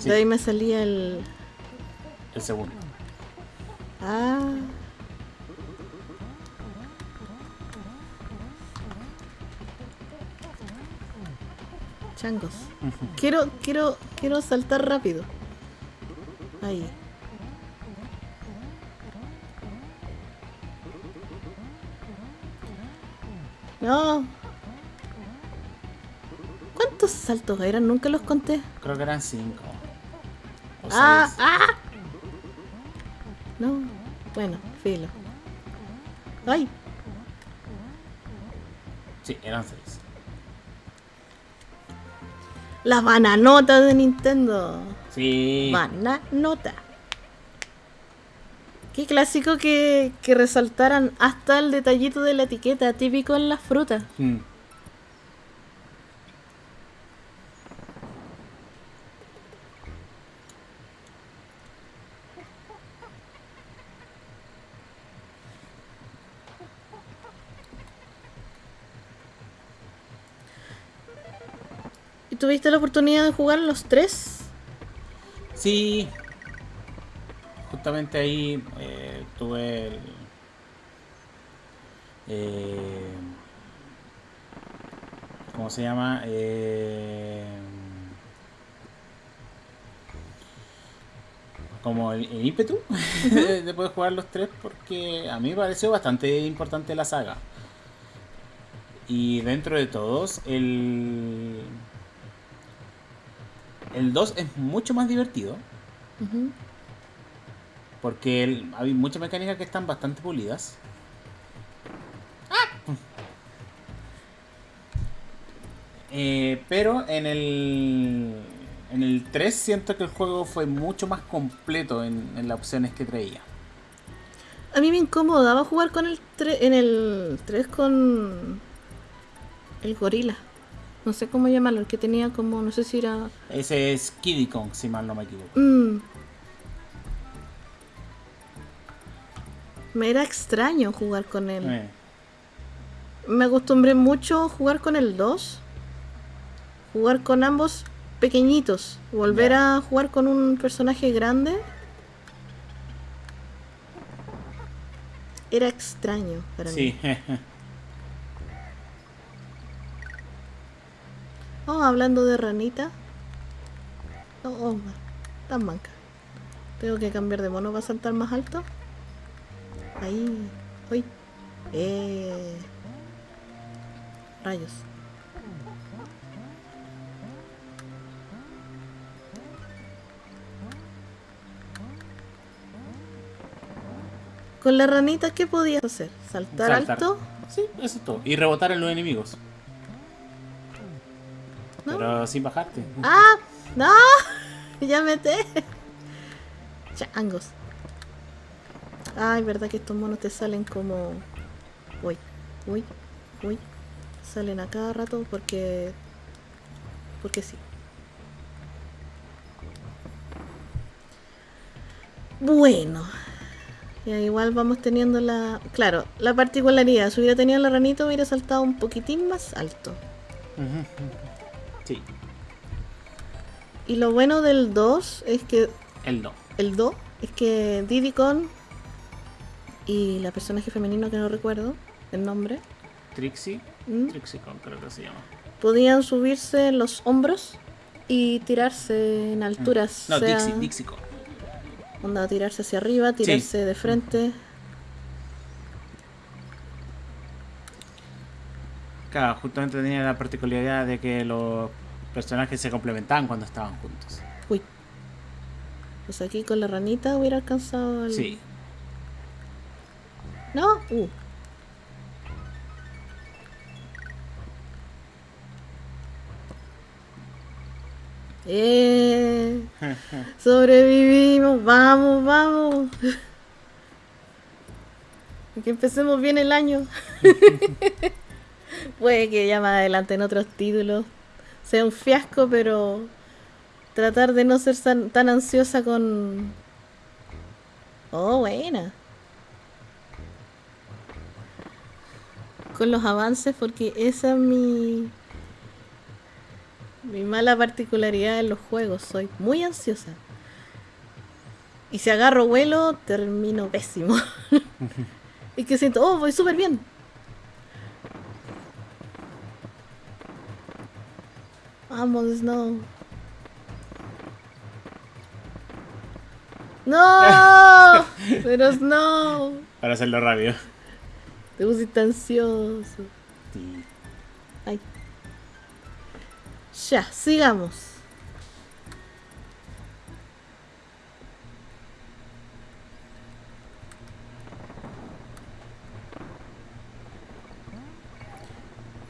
De ahí me salía el. El segundo. Ah. Changos. Quiero, quiero, quiero saltar rápido. Ahí. No. ¿Cuántos saltos eran? Nunca los conté. Creo que eran cinco. ¡Ah! ¡Ah! No. Bueno, filo. ¡Ay! Sí, eran seis. La bananota de Nintendo. Sí. Bananota. Qué clásico que, que resaltaran hasta el detallito de la etiqueta, típico en las frutas. Hmm. ¿Tuviste la oportunidad de jugar los tres? Sí. Justamente ahí eh, tuve el, eh, ¿Cómo se llama? Eh, como el, ímpetu de poder jugar los tres porque a mí me pareció bastante importante la saga. Y dentro de todos, el el 2 es mucho más divertido. Porque hay muchas mecánicas que están bastante pulidas. ¡Ah! Eh, pero en el. En el 3 siento que el juego fue mucho más completo en, las opciones que traía. A mí me incomodaba jugar con el 3, en el 3 con el gorila. No sé cómo llamarlo, el que tenía como, no sé si era... Ese es Kiddy Kong, si mal no me equivoco. Mm. Me era extraño jugar con él. Eh. Me acostumbré mucho a jugar con el 2. Jugar con ambos pequeñitos. Volver a jugar con un personaje grande. Era extraño para sí. mí. Oh, hablando de ranita. Oh, oh, tan manca. Tengo que cambiar de mono para saltar más alto. Ahí. Uy. Eh. Rayos. Con la ranita, ¿qué podías hacer? ¿Saltar, alto? Sí, eso es todo. Y rebotar en los enemigos. Pero sin bajarte. ¡Ah! ¡No! Ya meté. Changos. Ay, verdad que estos monos te salen como. Uy, uy, uy. Salen a cada rato porque. Porque sí. Bueno. Ya, igual vamos teniendo la... Claro, la particularidad. Si hubiera tenido la ranita hubiera saltado un poquitín más alto. Sí, Y lo bueno del 2 es que... el no. El 2 es que Diddy Kong y la personaje femenino que no recuerdo el nombre Trixie. ¿Mm? Trixie Con creo que se llama. podían subirse los hombros y tirarse en alturas. No, sea, Dixie, Dixie onda, tirarse hacia arriba, tirarse de frente. Claro, justamente tenía la particularidad de que los personajes se complementaban cuando estaban juntos. Uy. Pues aquí con la ranita hubiera alcanzado el... Sí. ¿No? Uh. Eh, sobrevivimos, vamos, vamos. Que empecemos bien el año. Puede que ya más adelante en otros títulos sea un fiasco, pero tratar de no ser tan, ansiosa con... Oh, buena. Con los avances, porque esa es mi... Mi mala particularidad en los juegos. Soy muy ansiosa. Y si agarro vuelo, termino pésimo. y que siento, oh, voy súper bien. Vamos, Snow. ¡No! Pero Snow. Para hacerlo rápido. Te pusiste ansioso. Sí. Ay. Ya, sigamos.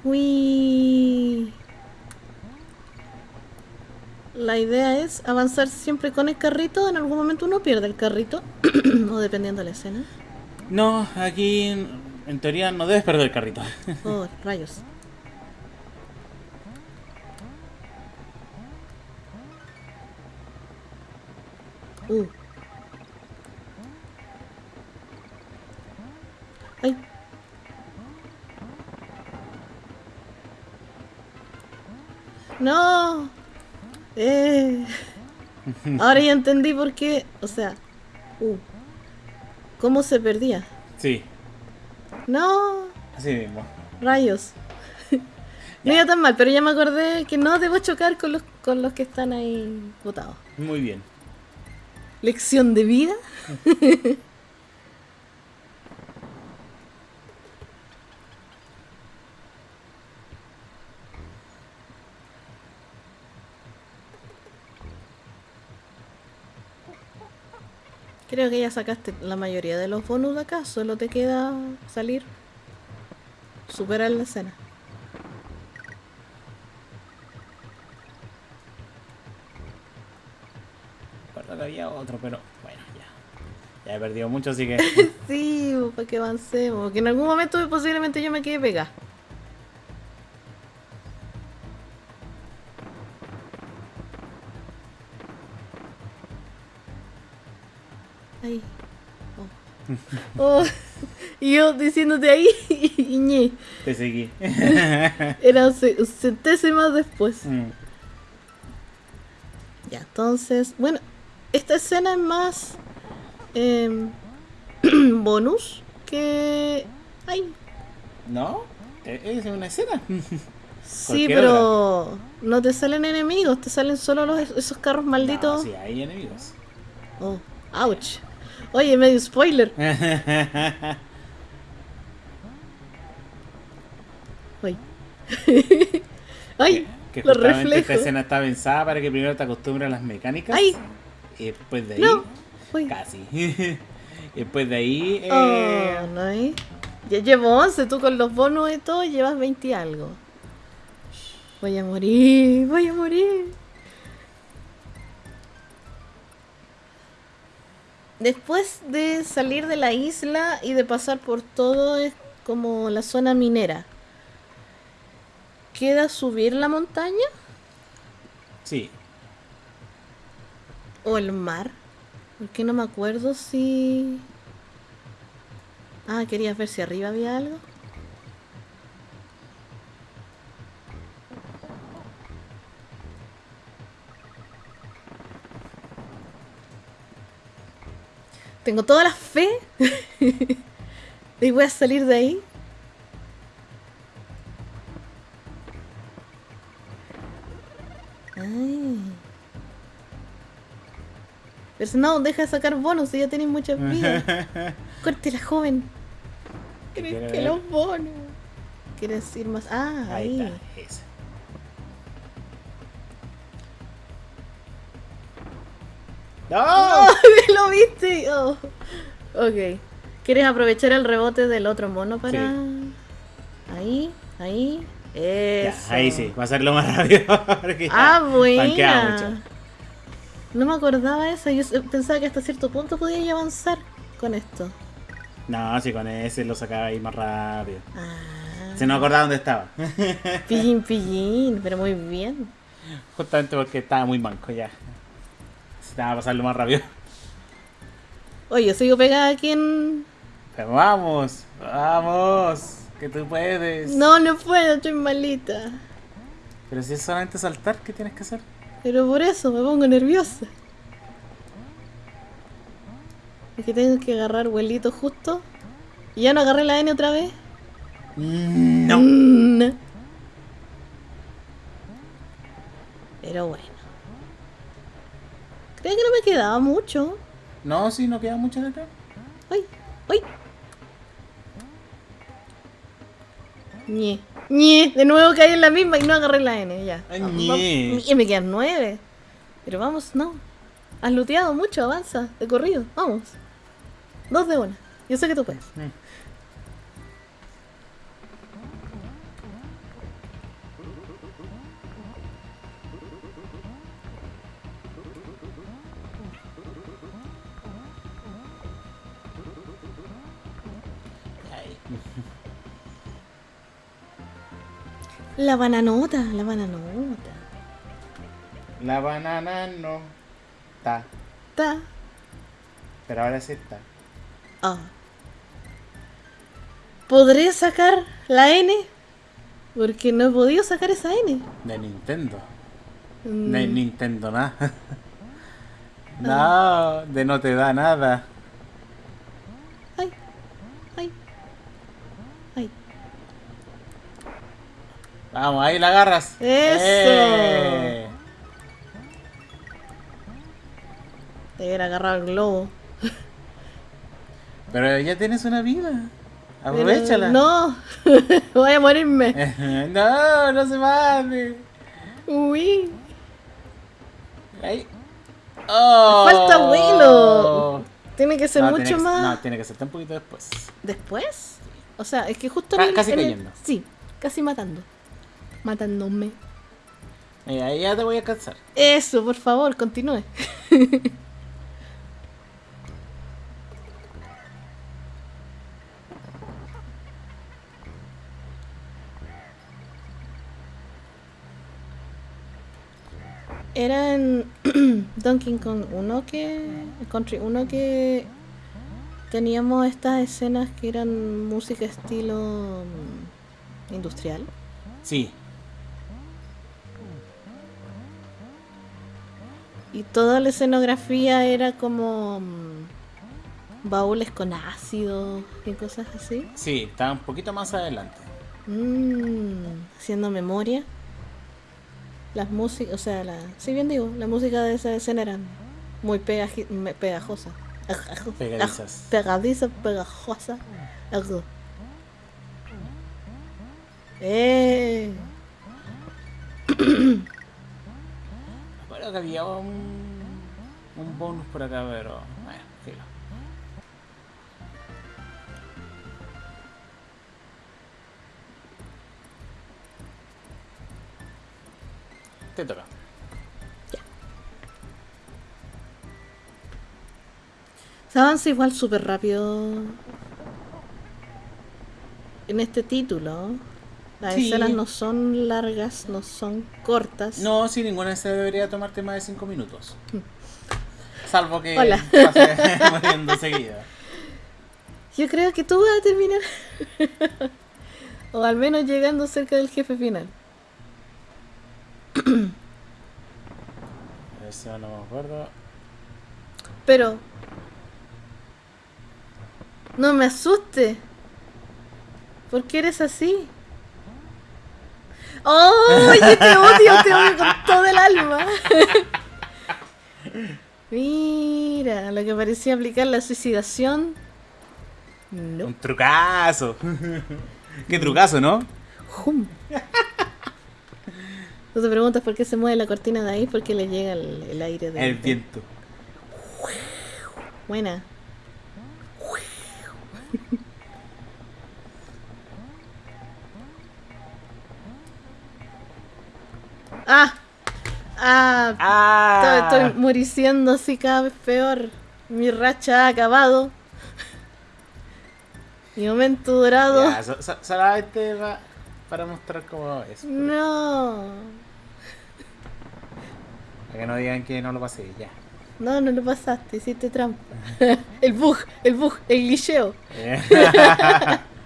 Uy. La idea es avanzar siempre con el carrito. En algún momento uno pierde el carrito. o dependiendo de la escena. No, aquí en, teoría no debes perder el carrito. Oh, rayos. Uh. Ay. No. Eh. Ahora ya entendí por qué. O sea. Uh. ¿Cómo se perdía? Sí, No. así mismo. Rayos. No iba tan mal, pero ya me acordé que no debo chocar con los, con los que están ahí botados. Muy bien. Lección de vida. Creo que ya sacaste la mayoría de los bonus de acá, solo te queda salir, superar la escena. Recuerdo que había otro, pero bueno, ya. Ya he perdido mucho, así que. Sí, para que avancemos, porque en algún momento posiblemente yo me quede pegada. Oh. Oh. Y yo diciéndote ahí, y. Te seguí. Era un ce- un centésimo después. Mm, Ya, entonces, bueno, esta escena es más em, bonus que... Ay, ¿No? Eh, Es una escena. sí, pero no te salen enemigos, te salen solo los, esos carros malditos. No, sí, hay enemigos. Oh, ouch. Oye, medio spoiler. Ay. Ay, que los justamente esta escena está pensada para que primero te acostumbres a las mecánicas. Ay. Y después de ahí. No. Casi. y después de ahí. eh, Oh, no, ¿eh? Ya llevo 11, tú con los bonos y todo llevas 20 y algo. Voy a morir, voy a morir. Después de salir de la isla y de pasar por todo es como la zona minera. ¿Queda subir la montaña Sí. o el mar? Porque no me acuerdo si Ah, ¿querías ver si arriba había algo? Tengo toda la fe. y voy a salir de ahí. Ay. Pero si no, deja de sacar bonos si ya tenéis muchas vidas. Córtela, joven. ¿Crees que ver. los bonos? ¿Quieres ir más? Ah, ahí. Ahí está, ¡No! ¡Oh! ¿Lo viste? Oh. Ok. ¿Quieres aprovechar el rebote del otro mono para...? Ahí, ahí. Ya, Eso. ahí sí, va a ser lo más rápido. Ah, buena. mucho. No me acordaba eso. Yo pensaba que hasta cierto punto podía avanzar con esto. No, si con ese lo sacaba ahí más rápido. Ah. Se no acordaba dónde estaba. Pillín, pillín. Pero muy bien. Justamente porque estaba muy manco ya. Necesitaba pasarlo más rápido. Oye, yo sigo pegada aquí en... Pero vamos, vamos, que tú puedes. No, no puedo, estoy malita. Pero si es solamente saltar, ¿qué tienes que hacer? Pero por eso me pongo nerviosa. Es que tengo que agarrar vuelito justo. ¿Y ya no agarré la N otra vez? No. Mm. Pero bueno. Creo que no me quedaba mucho. No, sí, no queda mucho de acá. ¡Ay! ¡Ay! Ñe. Ñe. De nuevo caí en la misma y no agarré la N. Ya. Ñe. Y me quedan nueve. Pero vamos, no. Has looteado mucho, avanza. De corrido. Vamos. Dos de una. Yo sé que tú puedes. La bananota, la bananota. La banana no está, Ta. pero ahora sí está. Ah. ¿Podré sacar la N? Porque no he podido sacar esa N. De Nintendo. Mm, De Nintendo nada. No, de no te da nada. Ay. Ay. Ay. Vamos, ahí la agarras. Eso. ¡Eh! Te hubiera agarrado el globo. Pero ya tienes una vida. Aprovechala. No. Voy a morirme. no, no se vale. Uy. Ahí. ¡Oh! Falta vuelo. Tiene que ser No, mucho que- más. No, tiene que ser un poquito después. ¿Después? O sea, es que justo en el- casi el- cayendo. Sí, casi matando. Matándome. Mira, ahí ya te voy a cansar. Eso, por favor, continúe. Era en Donkey Kong 1 que. Country 1 que teníamos estas escenas que eran música estilo mm, industrial. Sí. Y toda la escenografía era como mm, baúles con ácido y cosas así. Sí, está un poquito más adelante. Mm, haciendo memoria. Las músicas, o sea, la, sí bien digo, la música de esa escena era muy pegajosa. Pegadizas. Pegadiza, pegajosa. Eh. Bueno, que había un, un bonus por acá, pero. Bueno, filo. Te toca. Se avanza igual súper rápido en este título. Las Sí. escenas no son largas, no son cortas. No, si ninguna se debería tomarte más de 5 minutos. Salvo que Hola. pase muriendo seguida. Yo creo que tú vas a terminar. o al menos llegando cerca del jefe final. Eso no me acuerdo. Pero. No me asuste. ¿Por qué eres así? ¡Oh! Yo te odio, te odio con todo el alma. Mira, lo que parecía aplicar la suicidación. No. Un trucazo. Qué trucazo, ¿no? Jum. Tú te preguntas por qué se mueve la cortina de ahí, porque le llega el, el aire de El viento. Buena. Ah. Ah. ¡Ah! Estoy, estoy muriciendo así cada vez peor. Mi racha ha acabado. Mi momento dorado. Ya, so- so- solamente va para mostrar cómo es. No. Para que no digan que no lo pasé, ya. No, no lo pasaste, hiciste trampa. el bug, el bug, el glitcheo.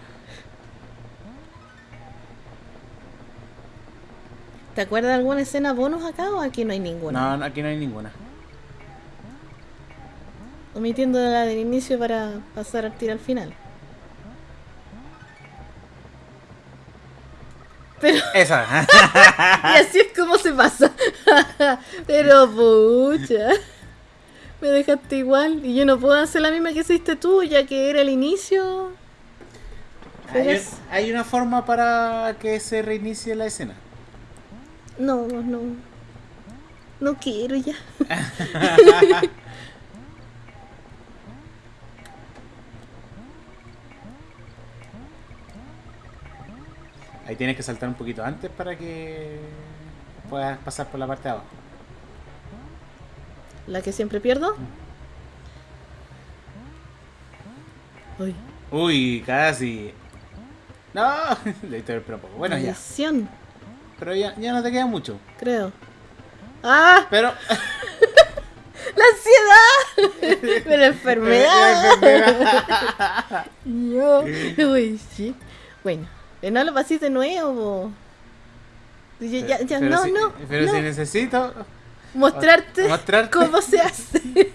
¿Te acuerdas de alguna escena bonus acá o aquí no hay ninguna? no, aquí no hay ninguna. Omitiendo la del inicio para pasar al tiro al final. Pero Esa. y así es como se pasa. Pero pucha. Me dejaste igual y yo no puedo hacer la misma que hiciste tú, ya que era el inicio. Hay, es- hay una forma para que se reinicie la escena. No, no. No quiero ya. Ahí tienes que saltar un poquito antes para que puedas pasar por la parte de abajo. La que siempre pierdo. Uy, Uy, casi. No, le el. Bueno, ya. Pero ya, ya no te queda mucho. creo. ¡Ah! Pero. ¡La ansiedad! ¡La enfermedad! Yo. Uy, sí. Bueno, no lo pases de nuevo. Ya, ya, ya, pero no, si, no. Pero no. si necesito Mostrarte, mostrarte. cómo se hace.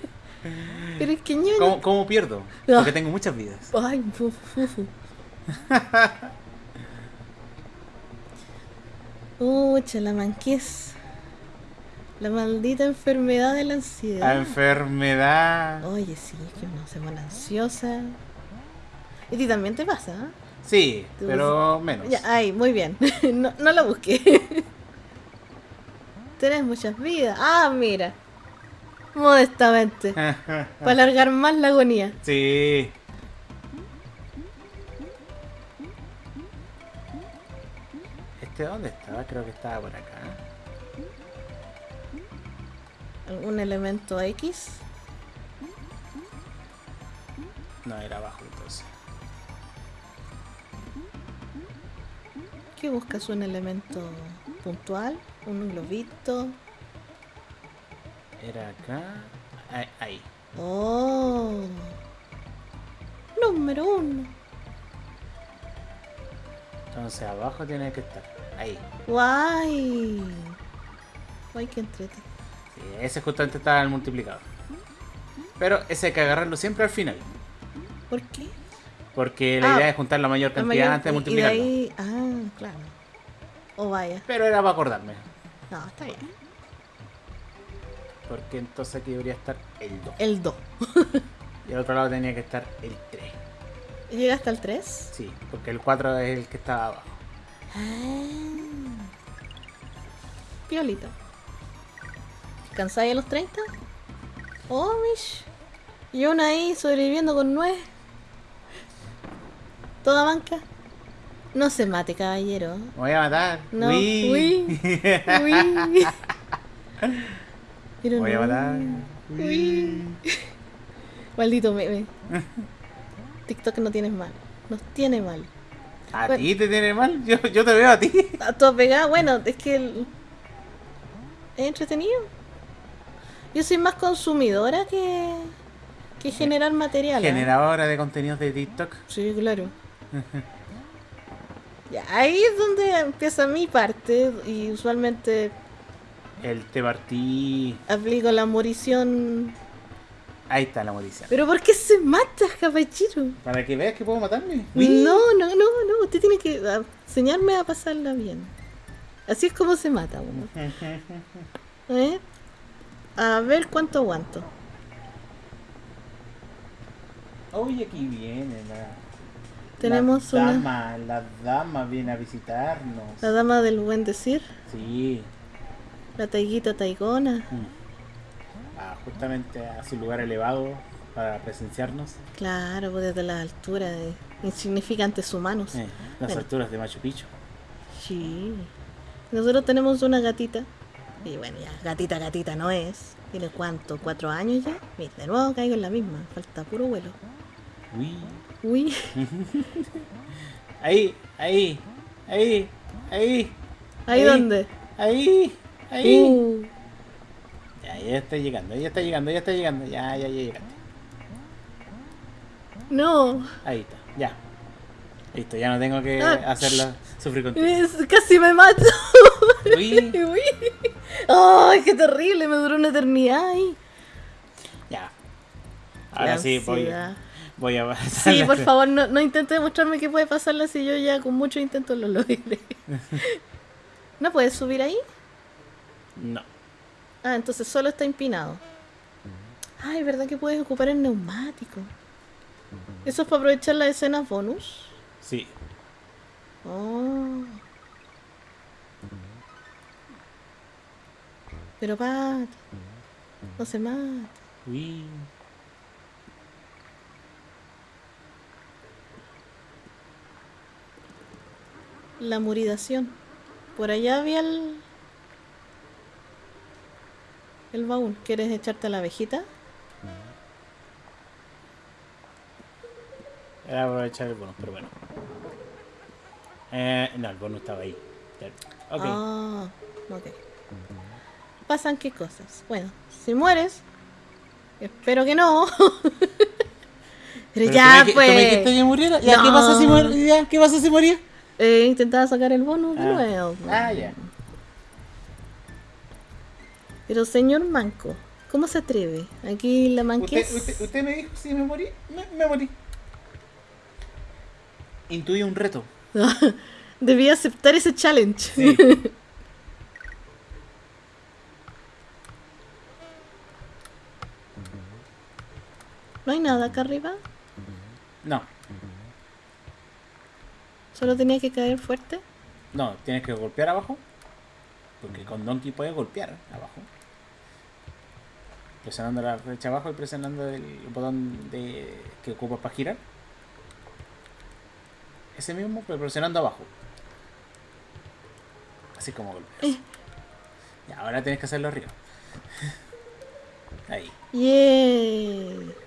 pero es que ñoño. ¿Cómo, cómo pierdo? No. Porque tengo muchas vidas. Ay, fu, fu. Ucha, la manquez. La maldita enfermedad de la La ansiedad. enfermedad. Oye, sí, es que uno se pone ansiosa. Y a ti también te pasa, ¿ah? Sí, pero menos. Ya, ay, muy bien. no, no la busqué. Tienes muchas vidas. Ah, mira. Modestamente. Para alargar más la agonía. sí. ¿Este dónde estaba? Creo que estaba por acá. ¿Algún elemento X? No, era abajo entonces. ¿Qué buscas? ¿Un elemento puntual? ¿Un globito? Era acá. Ahí. ahí. Oh. Número uno. Entonces abajo tiene que estar. Ahí. Guay. Guay, que entrete. Sí, ese justamente estaba el multiplicador. Pero ese hay que agarrarlo siempre al final. ¿Por qué? Porque la Ah, idea es juntar la mayor La cantidad mayor- antes de multiplicarlo. Y de ahí... Ah, claro. O vaya. Pero era para acordarme. No, está bien. Porque entonces aquí debería estar el 2. El 2. Y al otro lado tenía que estar el 3. ¿Llega hasta el 3? Sí, porque el 4 es el que estaba abajo. Ah. Piolita. ¿Cansáis a los 30? Oh, mish. Y uno ahí sobreviviendo con nueve. Toda banca. No se mate, caballero. Me voy a matar. No, Uy. uy, Uy. Pero Me voy a matar. Uy. Maldito meme. TikTok no tienes mal. Nos tiene mal. ¿A Bueno. ti te tiene mal? Yo, yo te veo a ti. A todo pegado, bueno, es que el- es entretenido. Yo soy más consumidora que que generar material. ¿ah? Generadora de contenidos de TikTok. Sí, claro. ya, ahí es donde empieza mi parte y usualmente El te partí. aplico la morición. Ahí está la morición. ¿Pero por qué se mata, caballero? Para que veas que puedo matarme. No, no, no, no. Usted tiene que ah, enseñarme a pasarla bien. Así es como se mata uno. ¿Eh? A ver cuánto aguanto. Oye, aquí viene la. Tenemos la una. dama, la dama viene a visitarnos. La dama del buen decir. Sí. La taiguita taigona. Justamente a su lugar elevado para presenciarnos. Claro, pues desde la altura de insignificantes humanos. Eh, las Bueno. alturas de Machu Picchu. Sí. Nosotros tenemos una gatita. Y bueno, ya, gatita, gatita no es. ¿Tiene cuánto? ¿Cuatro años ya? Mira, de nuevo caigo en la misma. Falta puro vuelo. Uy. Uy. Ahí, ahí, ahí, ahí. ¿Ahí dónde? Ahí, ahí. Uh, Ya, ya está llegando, ya está llegando, ya está llegando. Ya, ya, ya llegaste. no. Ahí está, ya. Listo, ya no tengo que Ah. hacerla sufrir contigo. Casi me mato. Uy, Uy. ¡Ay, qué terrible! Me duró una eternidad ahí. ya. Ahora La sí, voy, voy a Sí, por favor, no, no intente demostrarme que puede pasarla si yo ya con mucho intento lo logré. ¿No puedes subir ahí? No. Ah, entonces solo está empinado. Ay, ¿verdad que puedes ocupar el neumático? ¿Eso es para aprovechar las escenas bonus? Sí. Oh. Pero Pat, no se mata. Uy. La muridación. Por allá había el. El baúl. ¿Quieres echarte a la abejita? Era aprovechar el bonus, pero bueno. Eh, no, el bonus estaba ahí. Ok. Ah, ok. Pasan qué cosas. Bueno, si mueres, espero que no. Pero, Pero ya, tú me, pues. tú me dijiste que muriera. Ya, ¿qué pasa si No. Ya, ¿Qué pasa si moría? Eh, intentaba sacar el bonus de Ah. nuevo. pues. Ah, ya. Pero señor Manco, ¿cómo se atreve? Aquí la Usted, manquez. usted, usted me dijo si me morí. Me, me morí. Intuí un reto. Debía aceptar ese challenge. Sí. no hay nada acá arriba. No, Solo tenía que caer fuerte. no, tienes que golpear abajo. Porque con Donkey puedes golpear abajo. Presionando la flecha abajo y presionando el botón de que ocupa para girar. Ese mismo, pero presionando abajo. Así como golpeas. Eh. Y ahora tienes que hacerlo arriba. Ahí. Yeah.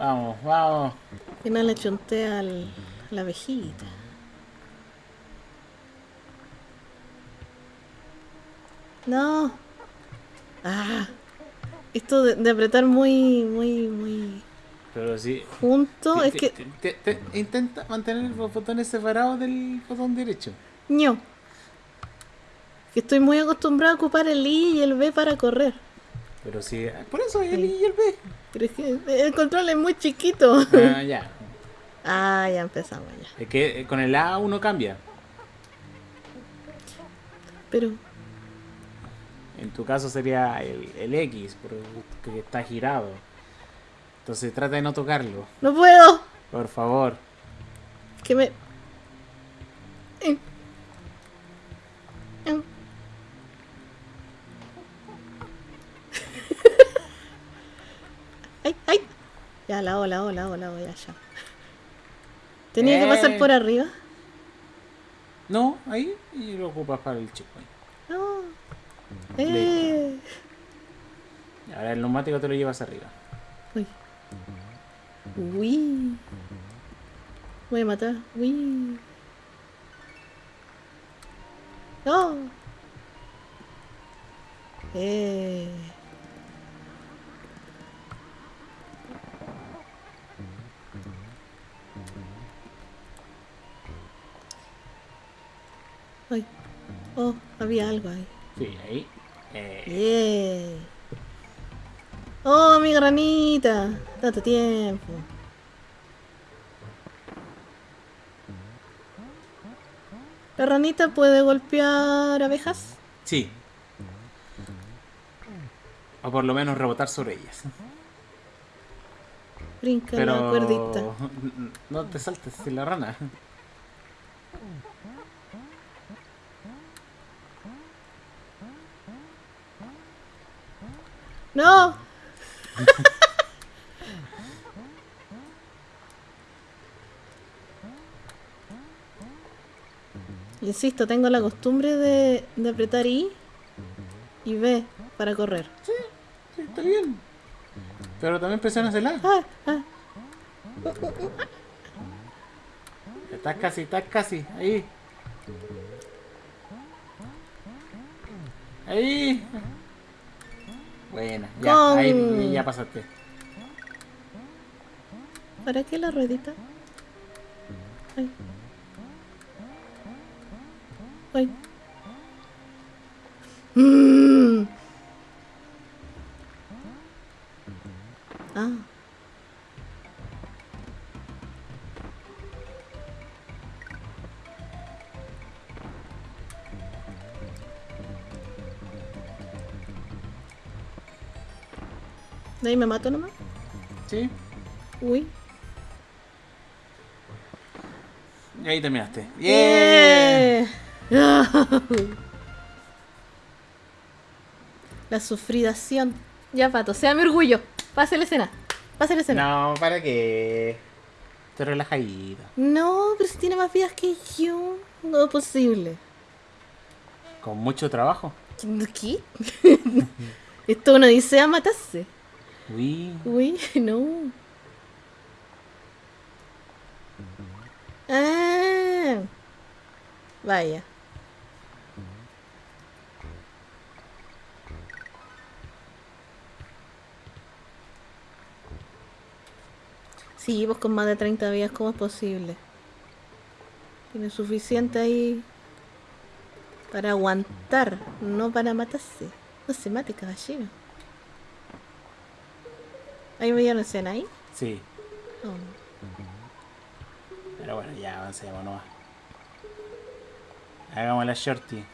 Vamos, vamos. que no le chunté al, a la abejita. No. Ah. Esto de, de apretar muy, muy, muy Pero sí. junto Te- es te- que... te- te- te- intenta mantener los botones separados del botón derecho. Que estoy muy acostumbrado a ocupar el I y el B para correr. Pero sí, por eso el I y el B. Pero es que el control es muy chiquito. Ah, ya. Ah, ya empezamos ya. Es que eh, con el A uno cambia. Pero, En tu caso sería el, el X, porque está girado. Entonces trata de no tocarlo, no puedo. por favor. Que me... Eh. Eh. Ay, ay. Ya, la hago, la hago, la hago, la hago, ya, ya. ¿Tenía que pasar Eh. por arriba? No, ahí y lo ocupas para el checkpoint. No. Eh. Ahora el neumático te lo llevas arriba. Uy. Uy. Voy a matar. Uy. No. Eh. Oh, había algo ahí. Sí, ahí. Eh, Yeah. Oh, mi granita. Tanto tiempo. ¿La ranita puede golpear abejas? sí. O por lo menos rebotar sobre ellas. Brinca Pero la cuerdita. no te saltes sin la rana. ¡No! Insisto, tengo la costumbre de, de apretar I y B para correr. Sí, está bien. Pero también presionas el A. Ah, ah. Estás casi, estás casi. Ahí. Ahí. Buena, ya, Con- ahí ya pasaste. ¿Para qué la ruedita? Ay. Ay. Mm. Ah. ¿De ahí me mato nomás? Sí, Uy. y ahí terminaste. ¡Bien! Yeah. La sufridación. Ya, pato, sea mi orgullo. Pase la escena. Pase la escena. No, ¿para qué? Te relajadito. No, pero si tiene más vidas que yo. No es posible. Con mucho trabajo. ¿Qué? Esto uno dice a matarse. Uy, Uy, no. Ah. Vaya. Sí, pues con más de 30 días, ¿cómo es posible? Tiene suficiente ahí para aguantar, no para matarse. No se mate, caballero. Veía una escena ahí. sí. Oh. Pero bueno, ya avancemos nomás. Hagamos la shorty.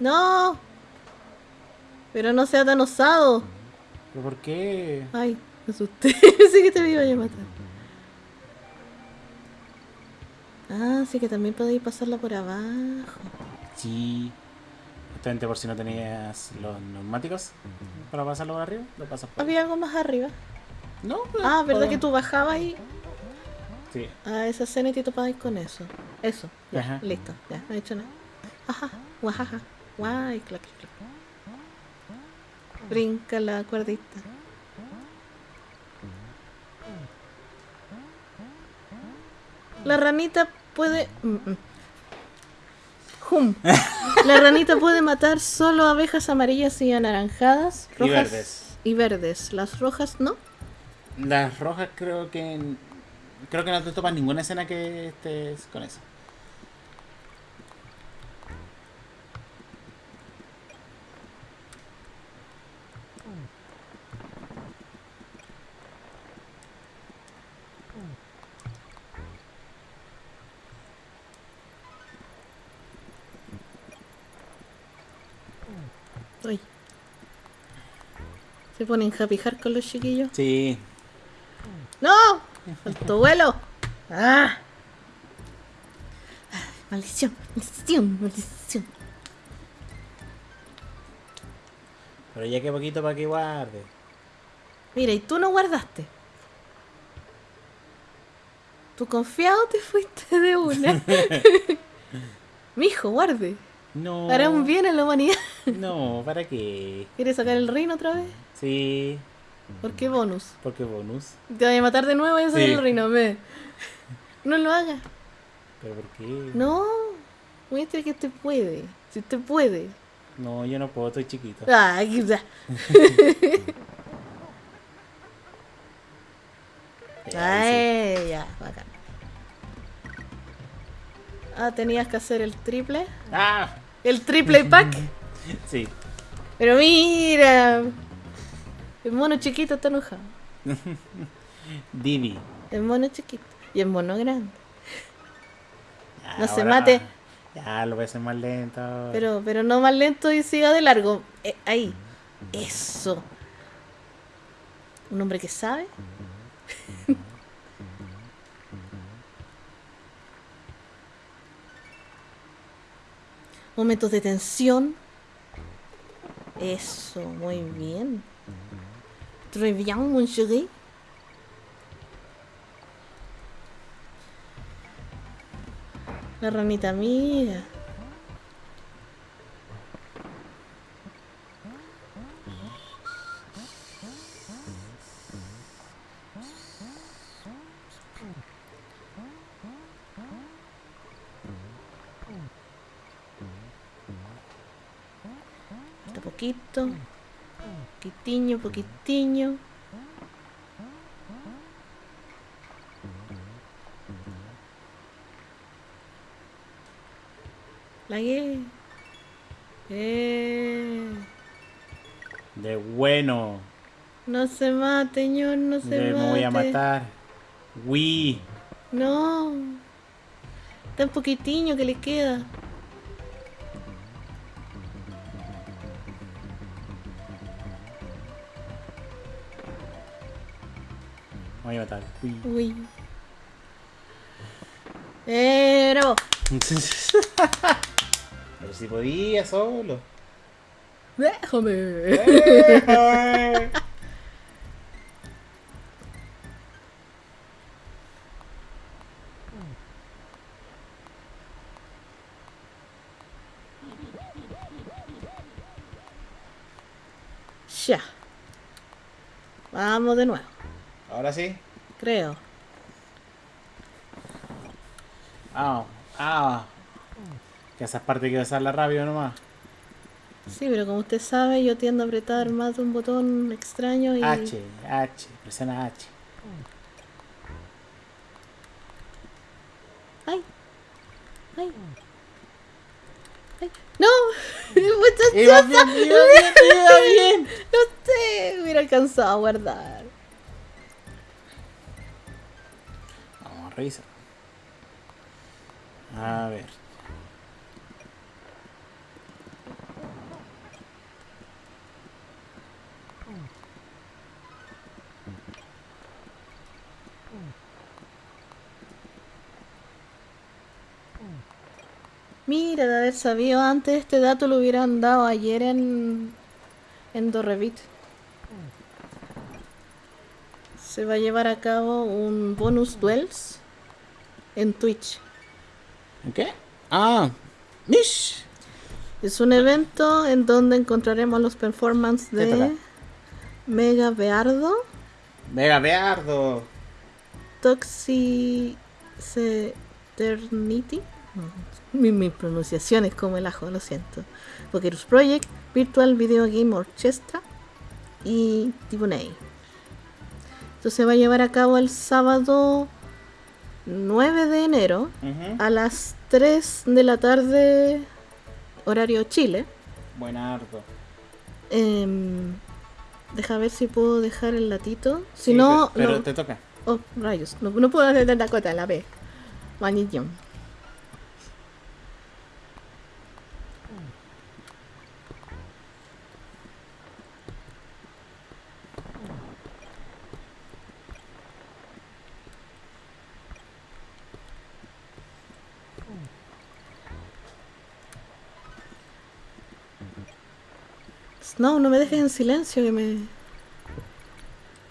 ¡No! Pero no sea tan osado. ¿Pero por qué? Ay, me asusté. Pensé que te me iba a matar. Ah, sí que también podéis pasarla por abajo. Sí. Justamente por si no tenías los neumáticos para pasarlo por arriba, lo pasas por Había algo más arriba. No, Ah, ¿verdad que tú bajabas y Sí. a esa escena y te topabas con eso? Eso, ya, Ajá. listo, ya, no he hecho nada. Ajá, guajaja, guay, clac, clac. Brinca la cuerdita. La ranita puede. mm, mm. Hum. La ranita puede matar solo abejas amarillas y anaranjadas, Y rojas verdes. y verdes. Las rojas no. Las rojas creo que. Creo que no te topas ninguna escena que estés con eso. Ay. Se ponen happy heart con los chiquillos. Sí. ¡No! ¡Faltó vuelo! ¡Ah! Maldición, maldición, maldición. Pero ya que poquito para que guarde. Mira, y tú no guardaste. Tú confiado te fuiste de una. Mijo, guarde. No. Hará un bien a la humanidad. No, ¿para qué? ¿Quieres sacar el reino otra vez? Sí, ¿Por qué bonus? porque bonus. Te voy a matar de nuevo y a sacar Sí. el reino. No lo hagas. ¿Pero por qué? No. Muestre que usted puede. Si usted puede. No, yo no puedo, estoy chiquito. Ay, ya. Ya, sí. Ay, ya, bacán. Ah, tenías que hacer el triple. ¡Ah! El triple pack. Sí. Pero mira. El mono chiquito está enojado. Divi. El mono chiquito. Y el mono grande. Ya, No se mate. Ya, lo voy a hacer más lento. Pero, pero no más lento y siga de largo. Eh, ahí. Eso. Un hombre que sabe. Momentos de tensión. Eso, muy bien. Très bien, mon chéri. La ranita mira. Falta poquito. Poquitiño, poquitiño. La gué. Eh. De bueno. No se mate, señor, no se De mate. me voy a matar. Wii. No. Tan poquitiño que le queda. Uy. Eh, bravo. Pero si podía solo. Déjame. Déjame. Ya. Vamos de nuevo, Ahora sí. Creo. Ah, ah. Que esas partes hay que usarla rápido nomás. Sí, pero como usted sabe, yo tiendo a apretar más de un botón extraño y... H, H, presiona H. ¡Ay! ¡Ay! ¡Ay! ¡No! ¡Muchachosa! Iba bien, iba bien, iba bien. No sé, hubiera alcanzado a guardar. A ver. Mira, de haber sabido antes este dato lo hubieran dado ayer en, en Dorrevit. Se va a llevar a cabo un bonus duels en Twitch. ¿En qué? Ah, Mish. Es un evento en donde encontraremos los performances de Mega Beardo, Mega Beardo. Toxiceternity. Mi, mi pronunciación es como el ajo, lo siento. Pokerus Project, Virtual Video Game Orchestra y Tiboney. Esto se va a llevar a cabo el sábado 9 de enero Ujú. a las 3 de la tarde, horario Chile. Buenardo. Em, deja ver si puedo dejar el latito. Si Sí, no, Pero, no- te toca. Oh, rayos. No, no puedo hacer la cota, la B. Vanillón. No, no me dejes en silencio que me...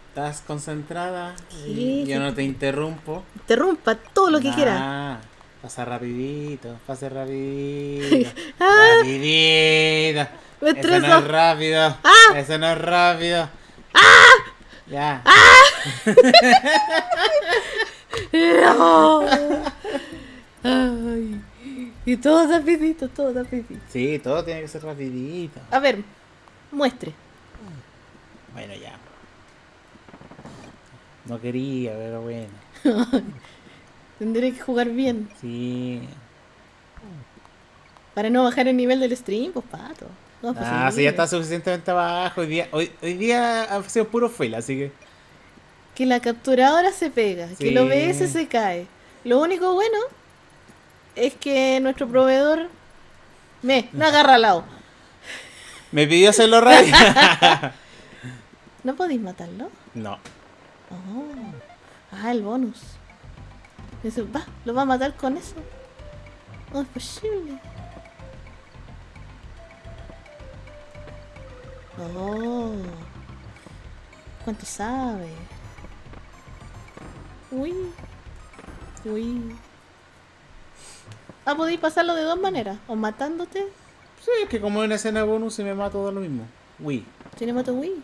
¿Estás concentrada? Sí, Yo no te interrumpo. Interrumpa todo lo que quiera. Ah, Pasa rapidito, pasa rapidito. Ah. rapidito. Me Eso no es rápido. Ah. Eso no es rápido. Ya. No. Ay. Y todo rapidito, todo rapidito. Sí, todo tiene que ser rapidito. A ver, muestre. Bueno, ya. No quería, pero bueno. Tendré que jugar bien. Sí. Para no bajar el nivel del stream, pues pato. No, pues, Ah, sí, ya está suficientemente abajo. Hoy día, hoy, hoy día ha sido puro fail, así que. Que la capturadora se pega, que el. OBS se cae. Lo único bueno es que nuestro proveedor me no agarra al lado. Me pidió hacerlo rápido. ¿No podéis matarlo? no. Oh. Ah, el bonus. Dice, va, lo va a matar con eso. No es posible. Oh. ¿Cuánto sabe? Uy. Uy. Ah, podéis pasarlo de dos maneras. O matándote. Sí, es que como en escena bonus se me mata todo lo mismo. Uy. Tiene mato Wii.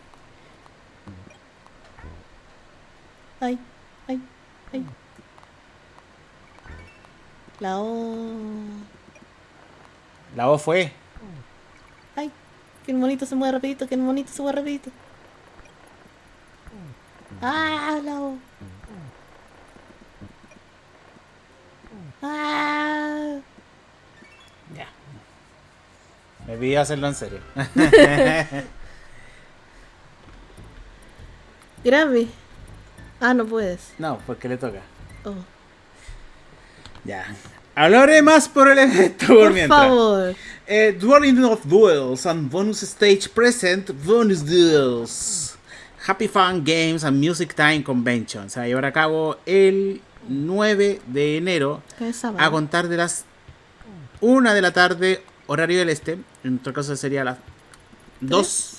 Ay, ay, ay. La O. La voz fue. Ay, que el monito se mueve rapidito, que el monito se mueve rapidito. Ah, la O. Ah. Me pidió hacerlo en serio. Grave. Ah, no puedes. no, porque le toca. Oh. Ya. Hablaré más por el evento por, Por mientras. favor. Eh, Dueling of Duels and Bonus Stage Present Bonus Duels. Happy Fun Games and Music Time Convention. Se va a llevar a cabo el 9 de enero a contar de las 1 de la tarde, horario del este. En nuestro caso sería a las 2.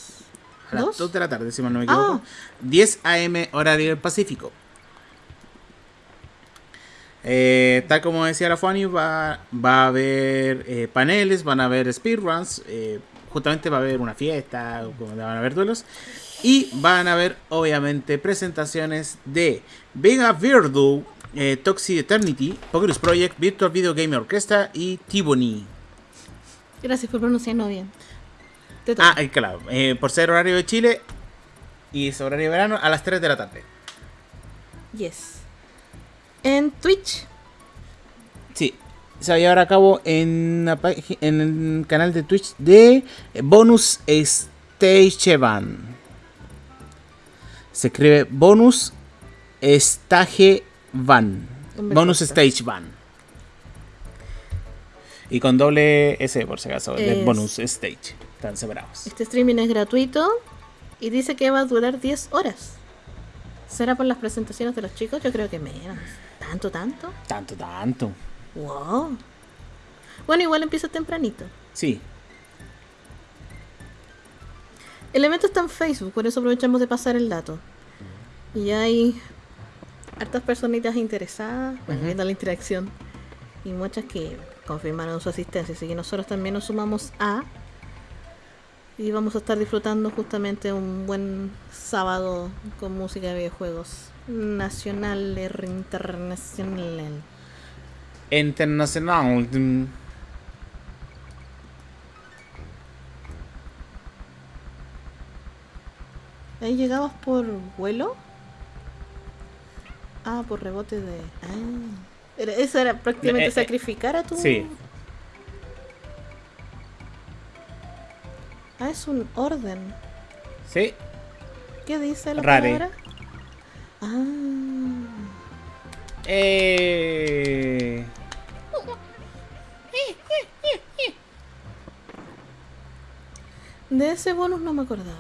A las ¿Dos? 2 de la tarde, si mal no me equivoco. Ah. 10 am, horario del Pacífico. Eh, tal como decía la Fanny, va, va a haber eh, paneles, van a haber speedruns, eh, justamente va a haber una fiesta, van a haber duelos, y van a haber obviamente presentaciones de Vega Virdu, Toxic Eternity, Pokerus Project, Virtual Video Game Orchestra y Tiboni. Gracias por pronunciarlo bien. Te toca. Ah, eh, claro, eh, por ser horario de Chile y es horario de verano a las 3 de la tarde. Yes. En Twitch. Sí, se va a llevar a cabo en, el canal de Twitch de Bonus Stage Van. Se escribe Bonus Stage Van. Bonus. Stage Van. Y con doble S por si acaso, Es- Bonus Stage. Están separados. Este streaming es gratuito y dice que va a durar 10 horas. ¿Será por las presentaciones de los chicos? Yo creo que menos. ¿Tanto, tanto? Tanto, tanto. Wow. Bueno, igual empieza tempranito. Sí, El evento está en Facebook, por eso aprovechamos de pasar el dato. Y hay hartas personitas interesadas, bueno, viendo la interacción. Y muchas que confirmaron su asistencia. Así que nosotros también nos sumamos a. Y vamos a estar disfrutando justamente un buen sábado con música de videojuegos. Nacional internacional. internacional. ¿Ahí llegabas por vuelo? Ah, por rebote de. Ah. Eso era prácticamente Eh, eh, sacrificar a tu. sí. Ah, es un orden. Sí, ¿Qué dice la Rare. palabra? Ah. Eh... De ese bonus no me acordaba.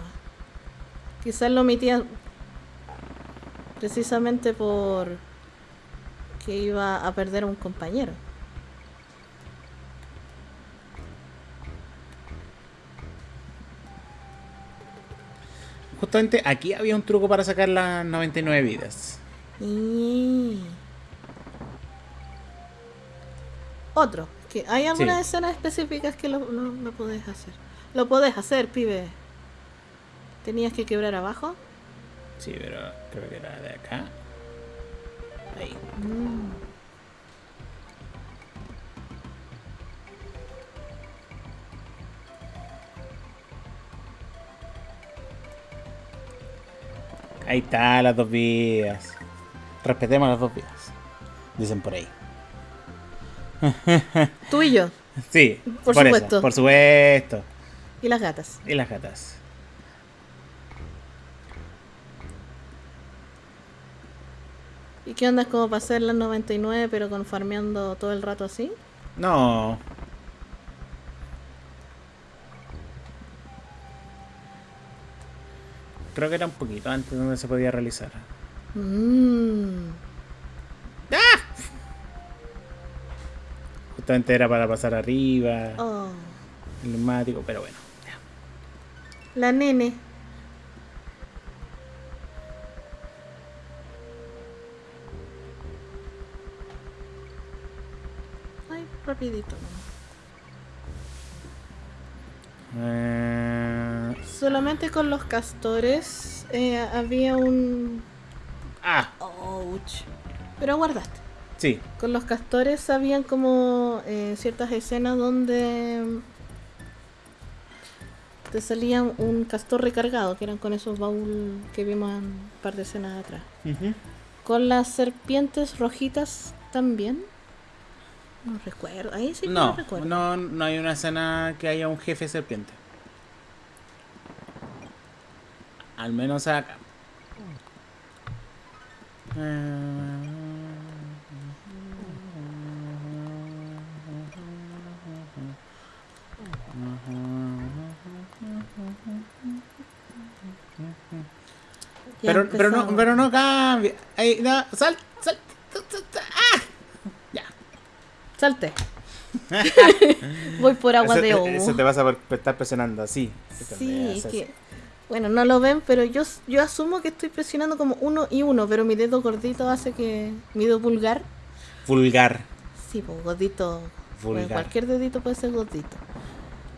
Quizás lo omitía precisamente por que iba a perder a un compañero. justamente aquí había un truco para sacar las 99 vidas. Y... Otro. Que hay algunas Sí. escenas específicas que lo, lo, lo podés hacer. Lo podés hacer, pibe. Tenías que quebrar abajo. Sí, pero creo que era de acá. Ahí. Mm. Ahí está, las dos vías. Respetemos las dos vías. Dicen por ahí. Tú y yo. Sí, Por supuesto. por supuesto. Y las gatas. Y las gatas. ¿Y qué onda? ¿Es como para hacer las 99 pero con farmeando todo el rato así? No. Creo que era un poquito antes donde se podía realizar. Mmm. Justamente era para pasar arriba, Oh. el neumático, pero bueno. La nene. Ay, rapidito. Eh, Solamente con los castores eh, había un... Ah, Ouch. Pero guardaste. sí. Con los castores habían como eh, ciertas escenas donde te salía un castor recargado, que eran con esos baúl que vimos en un par de escenas atrás. Con las serpientes rojitas también. No recuerdo. Ahí sí no, No, recuerdo. no, no hay una escena que haya un jefe serpiente. Al menos acá. Pero, pero, no, pero no cambia. Ahí, no, sal, sal, sal, ¡Ah! Ya. Salte. Voy por agua Eso de ovo. Eso te vas a estar presionando así. Sí, es que. Bueno, no lo ven, pero yo, yo asumo que estoy presionando como uno y uno, pero mi dedo gordito hace que. Mi dedo pulgar. Vulgar. Sí, pues gordito. Vulgar. cualquier dedito puede ser gordito.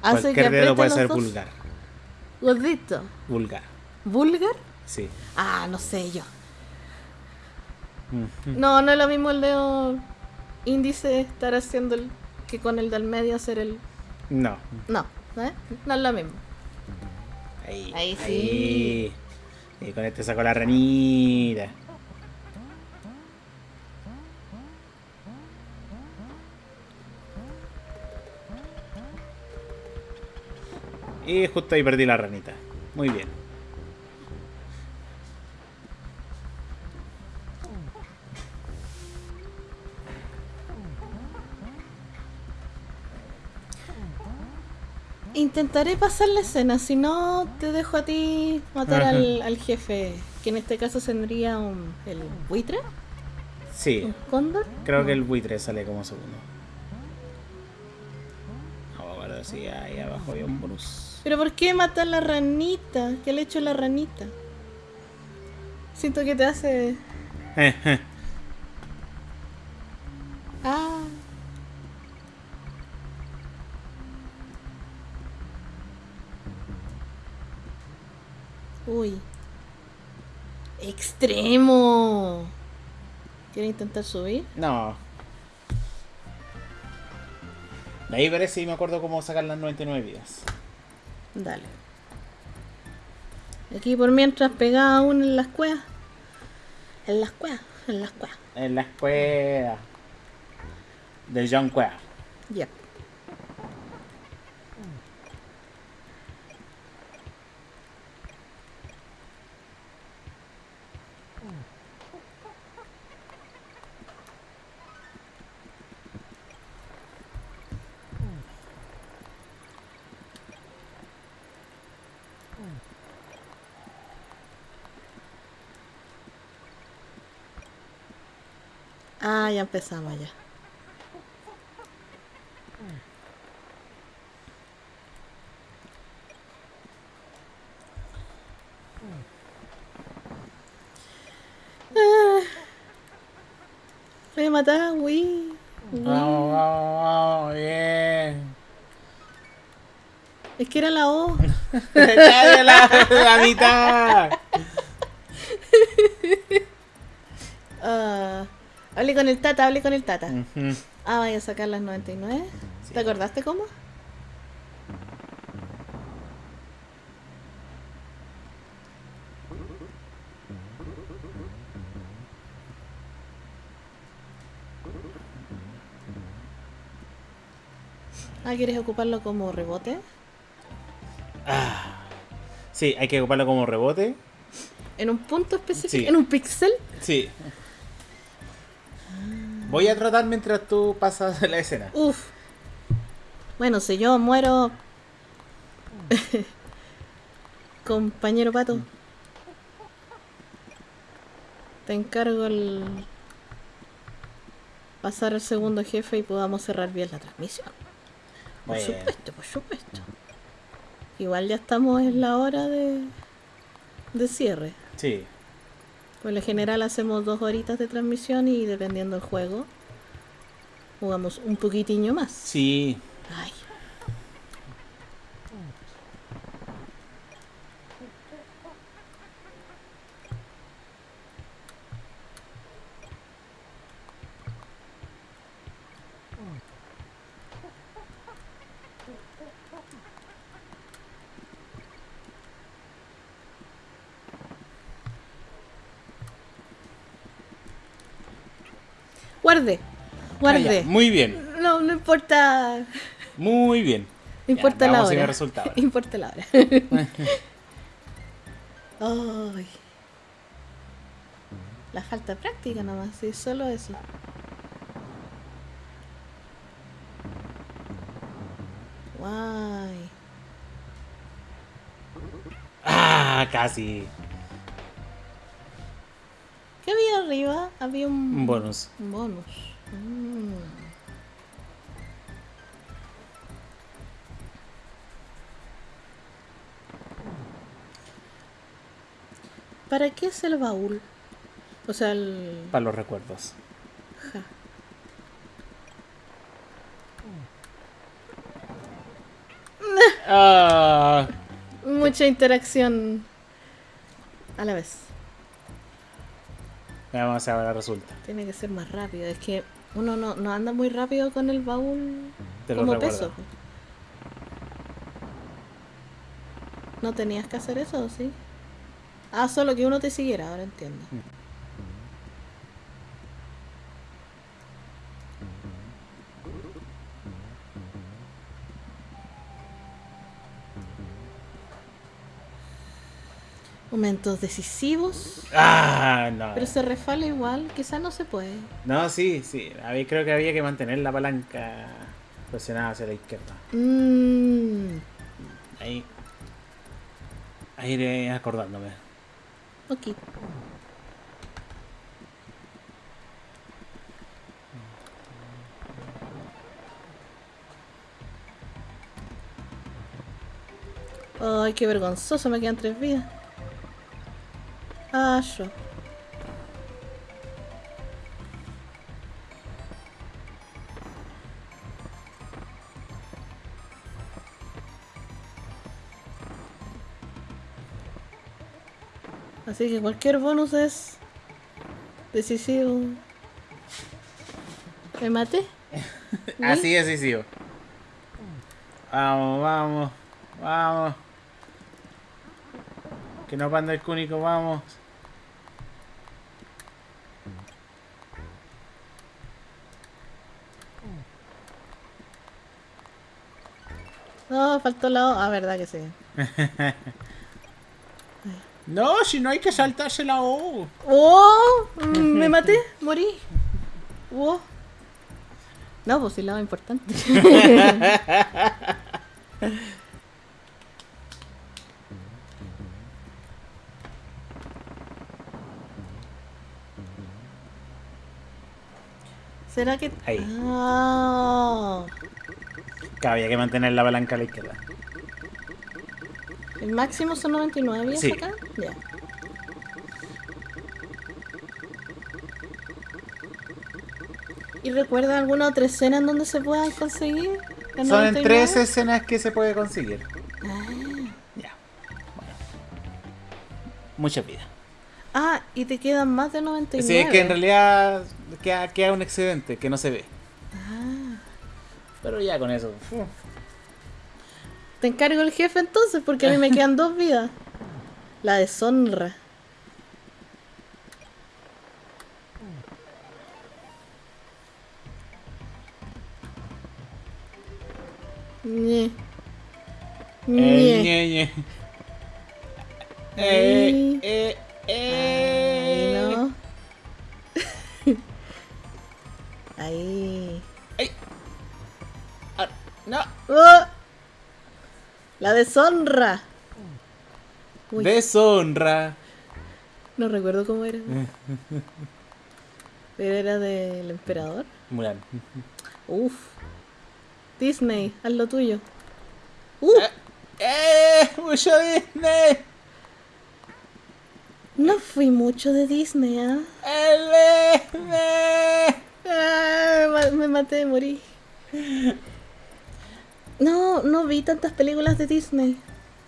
Hace Cualquier que dedo puede ser dos- vulgar. Gordito. Vulgar. ¿Vulgar? Sí. Ah, no sé yo. Ujú. No, no es lo mismo el dedo índice estar haciendo el. que con el del medio hacer el. No. No, ¿eh? No es lo mismo. Ahí. Ahí sí. ahí. Y con este saco la ranita. Y justo ahí perdí la ranita. Muy bien. Intentaré pasar la escena, si no te dejo a ti matar al, al jefe, que en este caso tendría un, el buitre, Sí. un cóndor. Creo que el buitre sale como segundo. Vamos a guardar así, ahí abajo hay un bonus. Pero ¿por qué matar la ranita? ¿Qué le he hecho a la ranita? Siento que te hace... Ah. Uy. Extremo. ¿Quiere intentar subir? no. De ahí veré si me acuerdo cómo sacar las 99 vidas. Dale. Aquí por mientras pegada aún en las cuevas. En las cuevas, en las cuevas. En la escuela. De John Cueva. Ya. empezaba ya. Ah, voy a matar, uy. Vamos, vamos, vamos, bien. Es que era la O. Está de la, la mitad. Hablé con el Tata, hablé con el Tata. Ah, vaya a sacar las 99. Sí. ¿Te acordaste cómo? Ah, ¿quieres ocuparlo como rebote? Sí, hay que ocuparlo como rebote. ¿En un punto específico? Sí. ¿En un pixel? Sí. Voy a tratar mientras tú pasas la escena. Uf. Bueno, si yo muero... Compañero pato. Te encargo el... Pasar al segundo jefe y podamos cerrar bien la transmisión. Por Bueno. supuesto, por supuesto. Igual ya estamos en la hora de, de cierre. Sí. Por lo general hacemos dos horitas de transmisión y dependiendo del juego, jugamos un poquitiño más. Sí. Ay. Guarde, guarde. Ah. Muy bien. No, no importa. Muy bien. No importa la hora. me resulta ahora. Importa la hora. Ay. La falta de práctica nomás, sí, solo eso. Guay. Ah, casi. ¿Qué había arriba? Había un, Un bonus. un bonus. Mm. ¿Para qué es el baúl? O sea, el... Para los recuerdos. ja. Ah, Mucha interacción a la vez. Veamos ahora resulta. Tiene que ser más rápido. Es que uno no, no anda muy rápido con el baúl Te lo como recuerdo. peso. ¿No tenías que hacer eso o sí? Ah, solo que uno te siguiera, ahora entiendo. Momentos decisivos. Ah, no. Pero se refala igual, quizá no se puede. No, sí, sí. Había- creo que había que mantener la palanca presionada hacia la izquierda. Mmm. Ahí. Ahí iré acordándome. Ok. Ay, qué vergonzoso, me quedan tres vidas. Ah. Así que cualquier bonus es decisivo. ¿Me maté? Así es, decisivo. Vamos, vamos, vamos. Que no panda el cúnico, vamos. No, faltó la O. Ah, verdad que sí. No, si no hay que saltarse la O. ¡Oh! Me maté, morí. ¡Oh! No, pues sí, la O importante. ¿Será que.? Ahí. Ah, Que había que mantener la palanca a la izquierda. ¿El máximo son 99 y Sí. acá? Ya. ¿Y recuerda alguna otra escena en donde se puedan conseguir? ¿En Son en 99? tres escenas que se puede conseguir. Ah. Ya. Bueno. Mucha vida. Ah, y te quedan más de 99. Sí, es que en realidad queda, queda un excedente que no se ve. Ah. Pero ya con eso. Te encargo el jefe entonces, porque a mí me quedan dos vidas. La deshonra. Ñe. Eh, Ñe. ñe, ñe. Ay. Eh, eh, Ay, eh. no. Ahí. Ah, no. ¡Oh! La deshonra. Uy, Deshonra. no recuerdo cómo era. Pero era del emperador. Mulan. Uf. Disney, haz lo tuyo. Uh, ¡Eh! ¡Mucho Disney! No fui mucho de Disney, ¿ah? Ah, ma- me maté, morí. No, no vi tantas películas de Disney.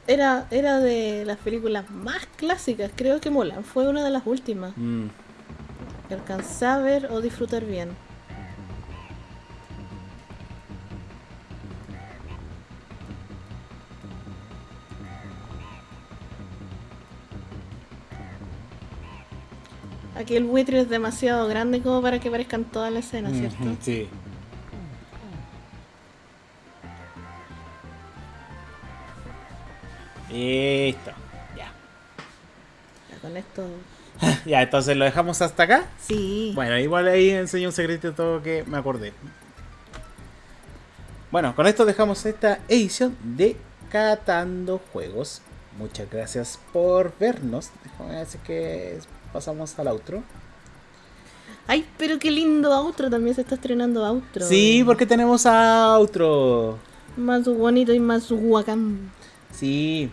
Era, era de las películas más clásicas. Creo que Mulan fue una de las últimas. Mm. que alcancé a ver o disfrutar bien. Aquí el buitre es demasiado grande como para que parezcan toda la escena, ¿cierto? Sí. Listo. Ya. Ya con esto. Ya, entonces lo dejamos hasta acá. Sí. Bueno, igual ahí enseño un secreto todo que me acordé. Bueno, con esto dejamos esta edición de Catando Juegos. Muchas gracias por vernos. Déjame decir que pasamos al outro. Ay, pero qué lindo outro. También se está estrenando outro. Sí, porque tenemos outro. Más bonito y más guacán. Sí.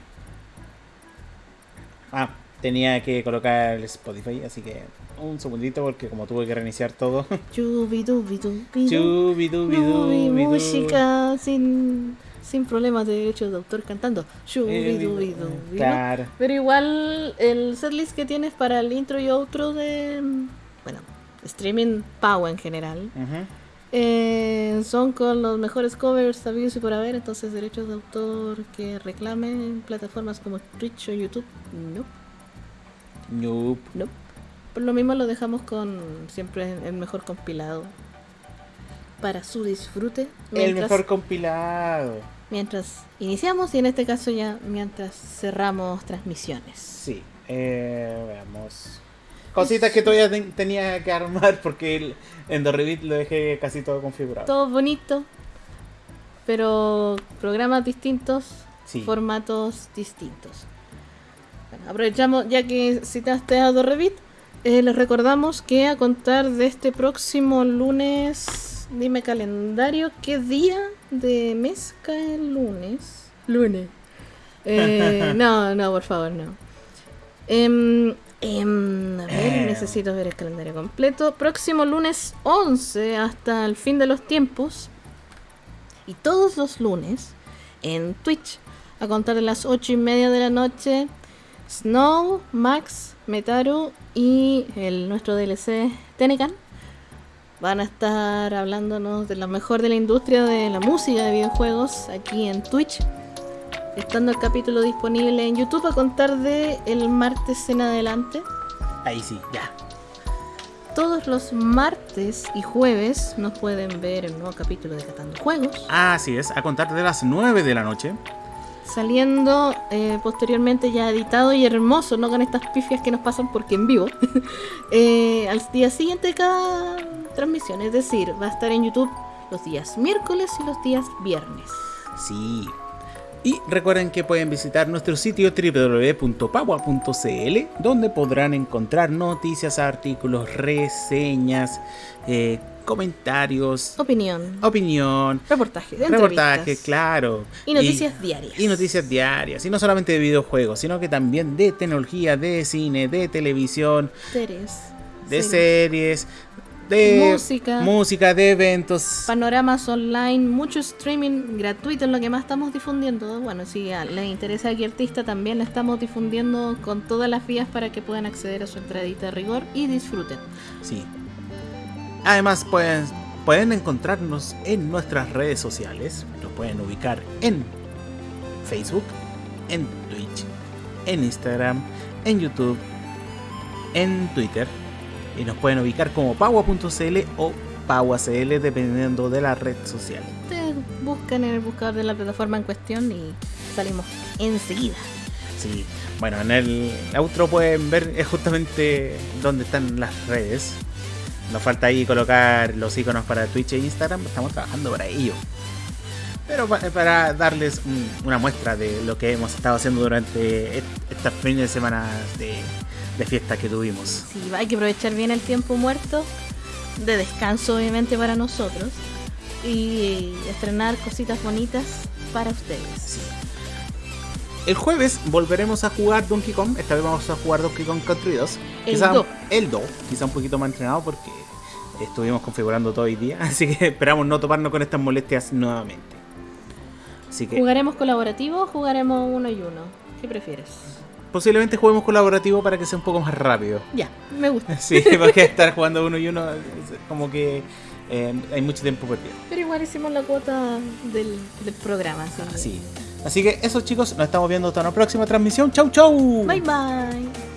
Ah, tenía que colocar el Spotify, así que un segundito porque como tuve que reiniciar todo. Chubidubidubidu. Chubidubidu, No vi bidu. música sin, sin problemas de derechos de autor cantando. Chubidubidu. Claro. Pero igual el setlist que tienes para el intro y outro de bueno, streaming Pau en general eh, son con los mejores covers habidos y por haber, entonces derechos de autor que reclamen en plataformas como Twitch o YouTube, no, Nope. no. Por lo mismo lo dejamos con siempre el mejor compilado para su disfrute El mejor compilado. Mientras iniciamos y en este caso ya mientras cerramos transmisiones. Sí. Eh, veamos. Cositas que todavía ten- tenía que armar porque el, en The Revit lo dejé casi todo configurado. Todo bonito, pero programas distintos, Sí. formatos distintos. Bueno, aprovechamos, ya que citaste a Dorrevit, eh, les recordamos que a contar de este próximo lunes, dime calendario, ¿qué día de mes cae el lunes? Lunes. Eh, no, no, por favor, no. Em, a ver, Em. necesito ver el calendario completo. Próximo lunes 11 hasta el fin de los tiempos. Y todos los lunes en Twitch, a contar de las 8 y media de la noche, Snow, Max, Metaru y el nuestro DLC Tenecan van a estar hablándonos de lo mejor de la industria de la música de videojuegos aquí en Twitch. Estando el capítulo disponible en YouTube a contar de el martes en adelante. Ahí sí, ya. Todos los martes y jueves nos pueden ver el nuevo capítulo de Catando Juegos. Así es, a contar de las 9 de la noche. Saliendo eh, posteriormente ya editado y hermoso, no con estas pifias que nos pasan porque en vivo. eh, al día siguiente de cada transmisión, es decir, va a estar en YouTube los días miércoles y los días viernes. Sí. Y recuerden que pueden visitar nuestro sitio www.pagua.cl donde podrán encontrar noticias, artículos, reseñas, eh, comentarios, Opinión, opinión, reportajes, reportajes, entrevistas claro. y noticias diarias. Y noticias diarias, y no solamente de videojuegos, sino que también de tecnología, de cine, de televisión, Series, de series. series, de Música. música, de eventos. Panoramas online, mucho streaming gratuito es lo que más estamos difundiendo. Bueno, si les interesa a qué artista, también le estamos difundiendo con todas las vías para que puedan acceder a su entradita de rigor y disfruten. Sí. Además, pues, pueden encontrarnos en nuestras redes sociales. Nos pueden ubicar en Facebook, en Twitch, en Instagram, en YouTube, en Twitter. Y nos pueden ubicar como paua.cl o pauacl dependiendo de la red social. Ustedes buscan en el buscador de la plataforma en cuestión y salimos enseguida. Sí, bueno, en el outro pueden ver es justamente dónde están las redes. Nos falta ahí colocar los iconos para Twitch e Instagram, estamos trabajando para ello. Pero pa- para darles un- una muestra de lo que hemos estado haciendo durante est- estas fines de semana de, de fiesta que tuvimos. Sí, hay que aprovechar bien el tiempo muerto, de descanso obviamente para nosotros, y estrenar cositas bonitas para ustedes. El jueves volveremos a jugar Donkey Kong. Esta vez vamos a jugar Donkey Kong Country 2. El Quizá- do. El 2. Quizá un poquito más entrenado porque estuvimos configurando todo el día. Así que esperamos no toparnos con estas molestias nuevamente. Así que ¿Jugaremos colaborativo o jugaremos uno y uno? ¿Qué prefieres? posiblemente juguemos colaborativo para que sea un poco más rápido. Ya, me gusta. Sí, porque estar jugando uno y uno es como que eh, hay mucho tiempo perdido. Pero igual hicimos la cuota del, del programa. Así que- Así. Así que eso chicos, nos estamos viendo hasta una próxima transmisión. Chau chau. Bye bye.